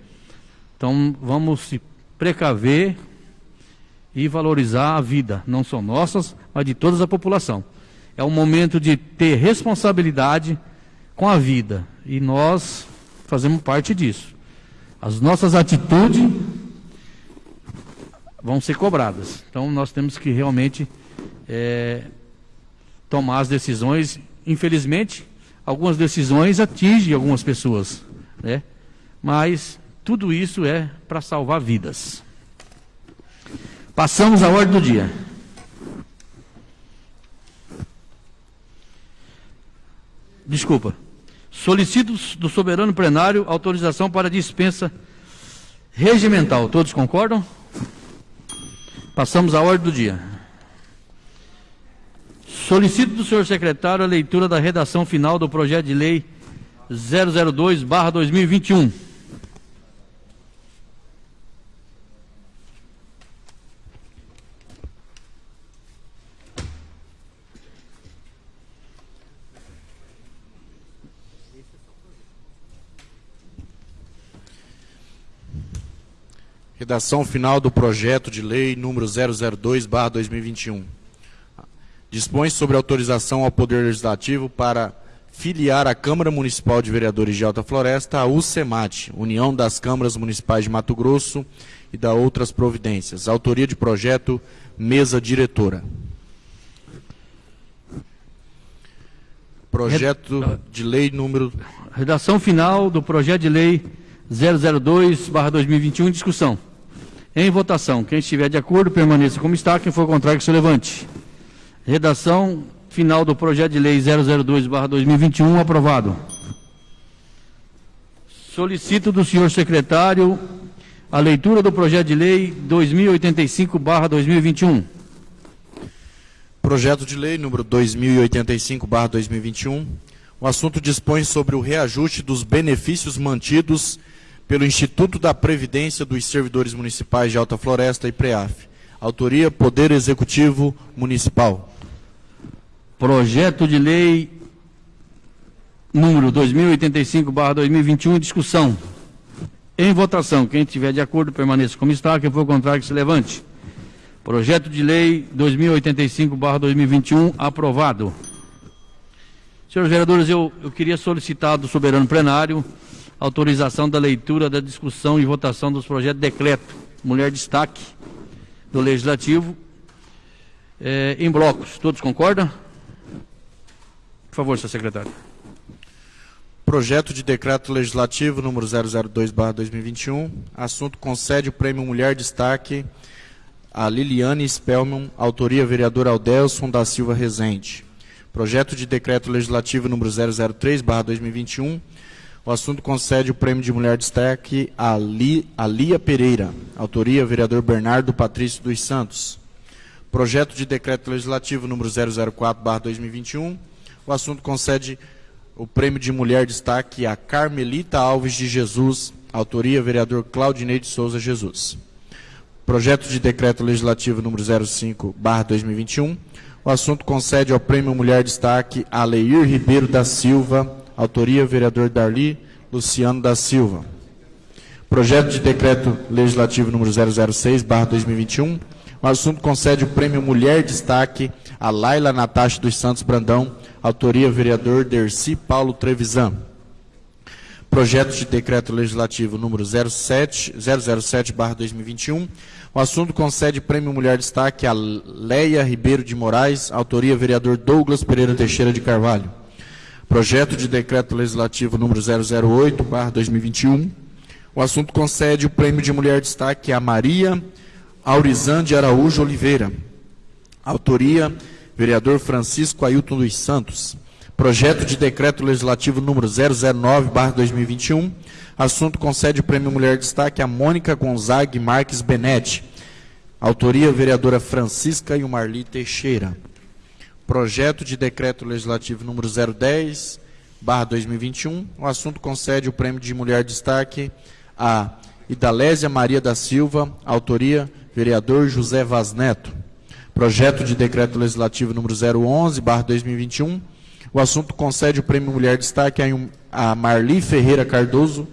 Então vamos se precaver e valorizar a vida, não só nossas, mas de toda a população. É um momento de ter responsabilidade com a vida e nós fazemos parte disso. As nossas atitudes vão ser cobradas. Então nós temos que realmente é, tomar as decisões. Infelizmente, algumas decisões atingem algumas pessoas, né? Mas tudo isso é para salvar vidas. Passamos à ordem do dia. Desculpa. Solicito do soberano plenário autorização para dispensa regimental. Todos concordam? Passamos à ordem do dia. Solicito do senhor secretário a leitura da redação final do projeto de lei 002/2021. Redação final do projeto de lei número 002/2021. Dispõe sobre autorização ao Poder Legislativo para filiar a Câmara Municipal de Vereadores de Alta Floresta à UCEMAT, União das Câmaras Municipais de Mato Grosso e da outras providências. Autoria de projeto, mesa diretora. Projeto de lei número... Redação final do projeto de lei 002/2021 em discussão. Em votação, quem estiver de acordo, permaneça como está. Quem for contrário, que se levante. Redação final do projeto de lei 002-2021, aprovado. Solicito do senhor secretário a leitura do projeto de lei 2085-2021. Projeto de lei número 2085-2021. O assunto dispõe sobre o reajuste dos benefícios mantidos pelo Instituto da Previdência dos Servidores Municipais de Alta Floresta e PREAF. Autoria Poder Executivo Municipal. Projeto de lei número 2085/2021 em discussão. Em votação, quem estiver de acordo permaneça como está, quem for contrário que se levante. Projeto de lei 2085/2021 aprovado. Senhores vereadores, eu, eu queria solicitar do soberano plenário autorização da leitura, da discussão e votação dos projetos de decreto Mulher Destaque do Legislativo eh, em blocos. Todos concordam? Por favor, senhor secretário. Projeto de decreto legislativo número 002/2021. Assunto concede o prêmio Mulher Destaque a Liliane Spellman, autoria vereador Aldelson da Silva Rezende. Projeto de decreto legislativo número 003/2021. O assunto concede o prêmio de Mulher Destaque a, Li, a Lia Pereira, autoria vereador Bernardo Patrício dos Santos. Projeto de decreto legislativo número 004/2021. O assunto concede o prêmio de Mulher Destaque a Carmelita Alves de Jesus, autoria vereador Claudinei de Souza Jesus. Projeto de decreto legislativo número 05/2021. O assunto concede ao prêmio Mulher Destaque a Leir Ribeiro da Silva, autoria vereador Darli Luciano da Silva. Projeto de decreto legislativo número 006/2021. O assunto concede o prêmio Mulher Destaque a Laila Natasha dos Santos Brandão, autoria vereador Derci Paulo Trevisan. Projeto de decreto legislativo número 07 007/2021. O assunto concede prêmio Mulher Destaque a Leia Ribeiro de Moraes, autoria vereador Douglas Pereira Teixeira de Carvalho. Projeto de decreto legislativo número 008/2021. O assunto concede o prêmio de Mulher Destaque a Maria Aurizan de Araújo Oliveira. Autoria vereador Francisco Ailton dos Santos. Projeto de decreto legislativo número 009/2021. Assunto concede o prêmio Mulher Destaque a Mônica Gonzague Marques Benetti. Autoria vereadora Francisca e Marli Teixeira. Projeto de decreto legislativo número 010/2021. O assunto concede o prêmio de Mulher Destaque a Idalésia Maria da Silva. Autoria vereador José Vaz Neto. Projeto de decreto legislativo número 011/2021. O assunto concede o prêmio Mulher Destaque a Marli Ferreira Cardoso,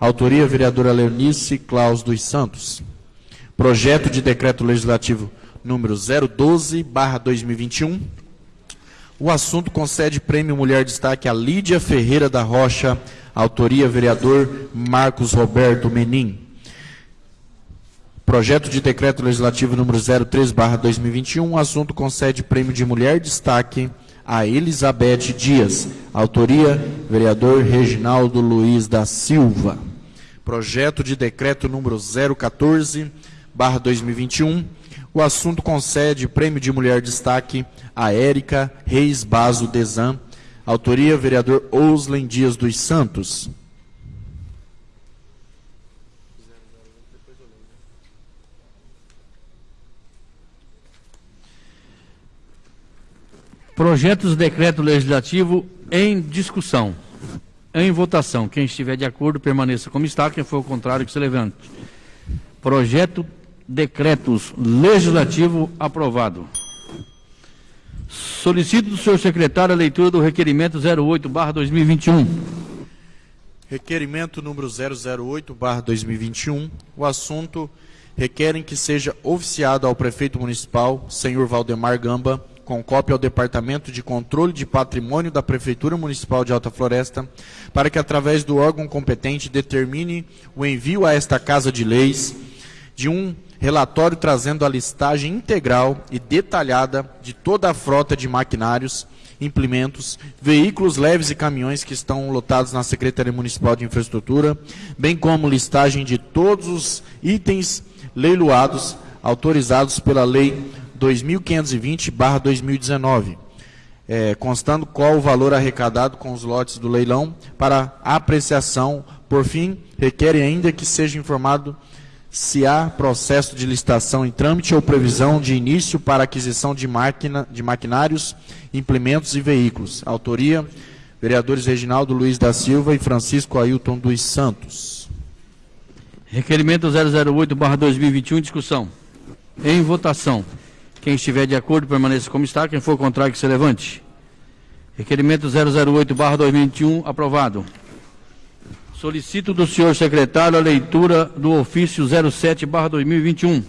autoria vereadora Leonice Claus dos Santos. Projeto de decreto legislativo número 012/2021. O assunto concede prêmio Mulher Destaque a Lídia Ferreira da Rocha, autoria vereador Marcos Roberto Menin. Projeto de decreto legislativo número 03/2021, o assunto concede prêmio de Mulher Destaque a Elizabeth Dias, autoria vereador Reginaldo Luiz da Silva. Projeto de decreto número 014/2021, o assunto concede prêmio de Mulher Destaque a Érica Reis Baso Desan, autoria vereador Oslen Dias dos Santos. Projetos de decreto legislativo em discussão. Em votação. Quem estiver de acordo, permaneça como está. Quem for ao contrário, que se levante. Projeto decretos legislativo aprovado. Solicito do senhor secretário a leitura do requerimento 08/2021. Requerimento número 008/2021. O assunto requerem que seja oficiado ao prefeito municipal, senhor Valdemar Gamba, com cópia ao Departamento de Controle de Patrimônio da Prefeitura Municipal de Alta Floresta, para que, através do órgão competente, determine o envio a esta Casa de Leis de um relatório trazendo a listagem integral e detalhada de toda a frota de maquinários, implementos, veículos leves e caminhões que estão lotados na Secretaria Municipal de Infraestrutura, bem como listagem de todos os itens leiloados autorizados pela Lei 2520-2019, é, constando qual o valor arrecadado com os lotes do leilão para apreciação. Por fim, requer ainda que seja informado se há processo de licitação em trâmite ou previsão de início para aquisição de, máquina, de maquinários, implementos e veículos. Autoria, vereadores Reginaldo Luiz da Silva e Francisco Ailton dos Santos. Requerimento 008-2021, discussão. Em votação. Quem estiver de acordo, permaneça como está. Quem for contrário, que se levante. Requerimento 008-2021, aprovado. Solicito do senhor secretário a leitura do ofício 07-2021.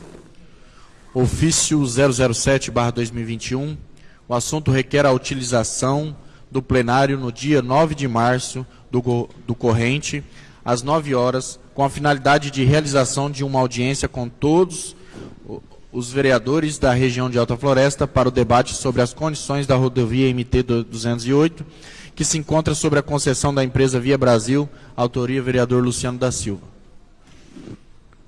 Ofício 007-2021. O assunto requer a utilização do plenário no dia 9 de março do, do corrente, às 9 horas, com a finalidade de realização de uma audiência com todos os vereadores da região de Alta Floresta para o debate sobre as condições da rodovia MT 208, que se encontra sobre a concessão da empresa Via Brasil, autoria vereador Luciano da Silva.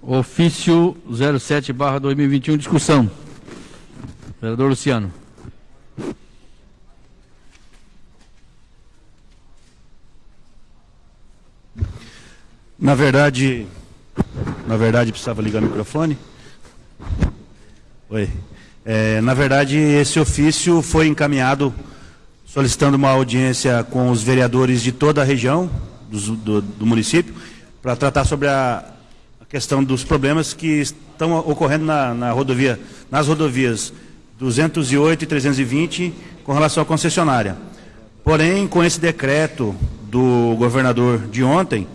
Ofício 07-2021, discussão. Vereador Luciano. Na verdade, na verdade precisava ligar o microfone. Oi. É, na verdade, esse ofício foi encaminhado solicitando uma audiência com os vereadores de toda a região dos- do, do município para tratar sobre a, a questão dos problemas que estão ocorrendo na, na rodovia, nas rodovias 208 e 320 com relação à concessionária. Porém, com esse decreto do governador de ontem,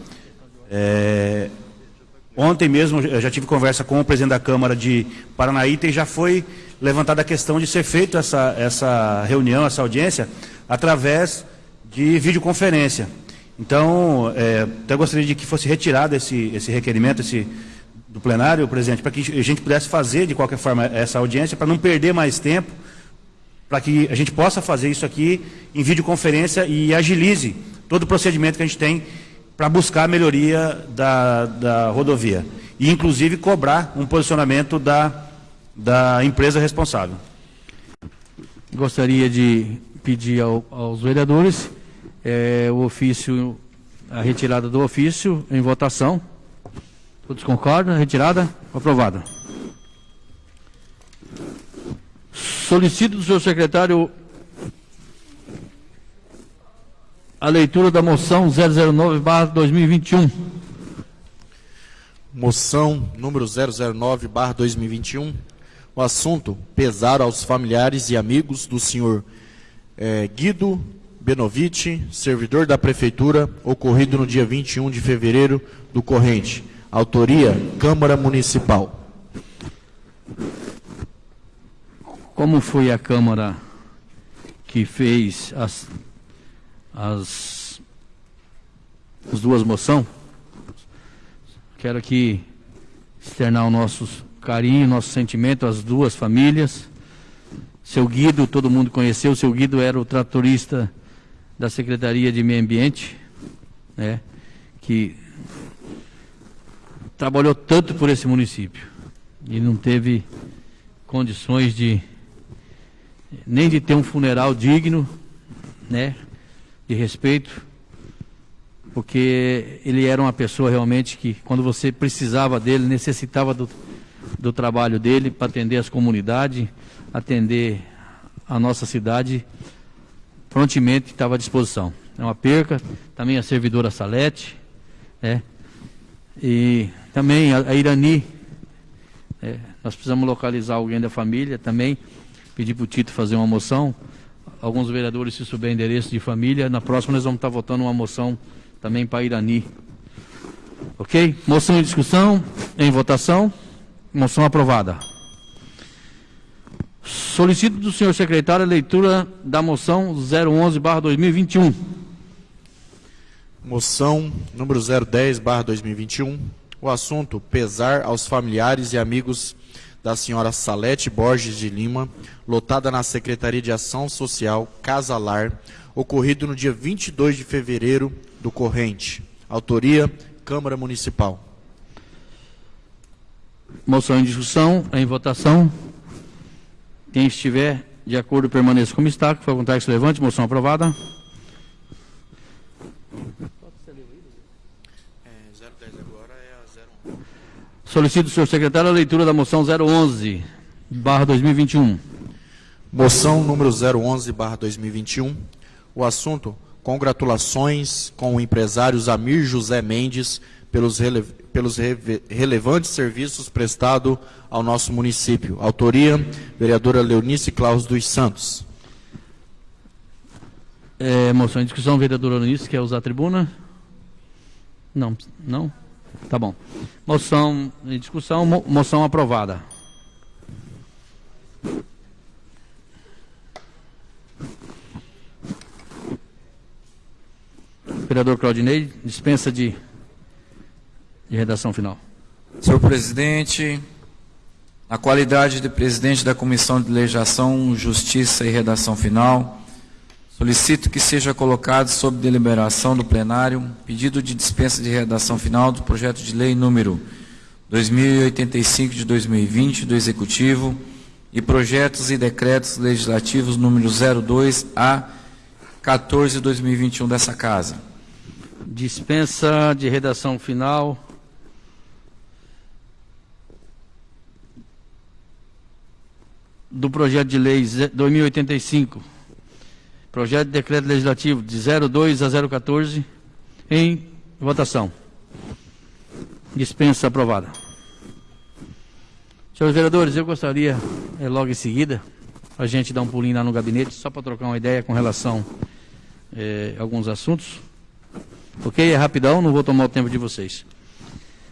é, ontem mesmo eu já tive conversa com o presidente da Câmara de Paranaíta e já foi levantada a questão de ser feita essa, essa reunião, essa audiência, através de videoconferência. Então, é, até gostaria de que fosse retirado esse, esse requerimento esse, do plenário, presidente, para que a gente pudesse fazer, de qualquer forma, essa audiência, para não perder mais tempo, para que a gente possa fazer isso aqui em videoconferência e agilize todo o procedimento que a gente tem para buscar a melhoria da, da rodovia. E, inclusive, cobrar um posicionamento da, da empresa responsável. Gostaria de pedir ao- aos vereadores eh, o ofício, a retirada do ofício em votação. Todos concordam? Retirada? Aprovada. Solicito do senhor secretário a leitura da moção 009/2021. Moção número 009/2021. O assunto: pesar aos familiares e amigos do senhor eh, Guido Benovitch, servidor da prefeitura, ocorrido no dia 21 de fevereiro do corrente. Autoria: Câmara Municipal. Como foi a Câmara que fez as, as, as duas moções, quero aqui externar o nosso carinho, nosso sentimento às duas famílias. Seu Guido, todo mundo conheceu, seu Guido era o tratorista da Secretaria de Meio Ambiente, né, que trabalhou tanto por esse município e não teve condições de nem de ter um funeral digno, né, de respeito, porque ele era uma pessoa realmente que, quando você precisava dele, necessitava do, do trabalho dele para atender as comunidades, atender a nossa cidade, prontamente estava à disposição. É uma perca, também a servidora Salete, né, e também a, a Irani, é, nós precisamos localizar alguém da família também, pedir para o Tito fazer uma moção. Alguns vereadores, se souber endereço de família, na próxima nós vamos estar votando uma moção também para Irani. Ok? Moção em discussão, em votação. Moção aprovada. Solicito do senhor secretário a leitura da moção 011-2021. Moção número 010/2021. O assunto: pesar aos familiares e amigos da senhora Salete Borges de Lima, lotada na Secretaria de Ação Social Casalar, ocorrido no dia 22 de fevereiro do corrente. Autoria: Câmara Municipal. Moção em discussão, em votação. Quem estiver de acordo permaneça como está. Que foi a vontade que se levante. Moção aprovada. Solicito senhor secretário a leitura da moção 011, barra 2021. Moção número 011/2021. O assunto: congratulações com o empresário Zamir José Mendes pelos, rele, pelos reve, relevantes serviços prestados ao nosso município. Autoria, vereadora Leonice Claus dos Santos. É, moção em discussão, vereadora Leonice, quer usar a tribuna? Não, não? Tá bom. Moção em discussão, mo moção aprovada. Vereador Claudinei, dispensa de, de redação final. Senhor presidente, na qualidade de presidente da Comissão de Legislação, Justiça e Redação Final, solicito que seja colocado sob deliberação do plenário pedido de dispensa de redação final do projeto de lei número 2085 de 2020 do Executivo e projetos e decretos legislativos número 02 a 14 de 2021 dessa casa. Dispensa de redação final. Do projeto de lei 2085. Projeto de decreto legislativo de 02 a 014 em votação. Dispensa aprovada. Senhores vereadores, eu gostaria, é, logo em seguida, a gente dar um pulinho lá no gabinete, só para trocar uma ideia com relação é, a alguns assuntos. Ok? É rapidão, não vou tomar o tempo de vocês.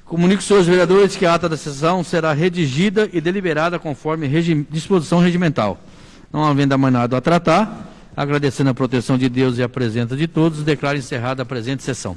Comunico senhores vereadores que a ata da sessão será redigida e deliberada conforme regi disposição regimental. Não havendo nada a tratar, agradecendo a proteção de Deus e a presença de todos, declaro encerrada a presente sessão.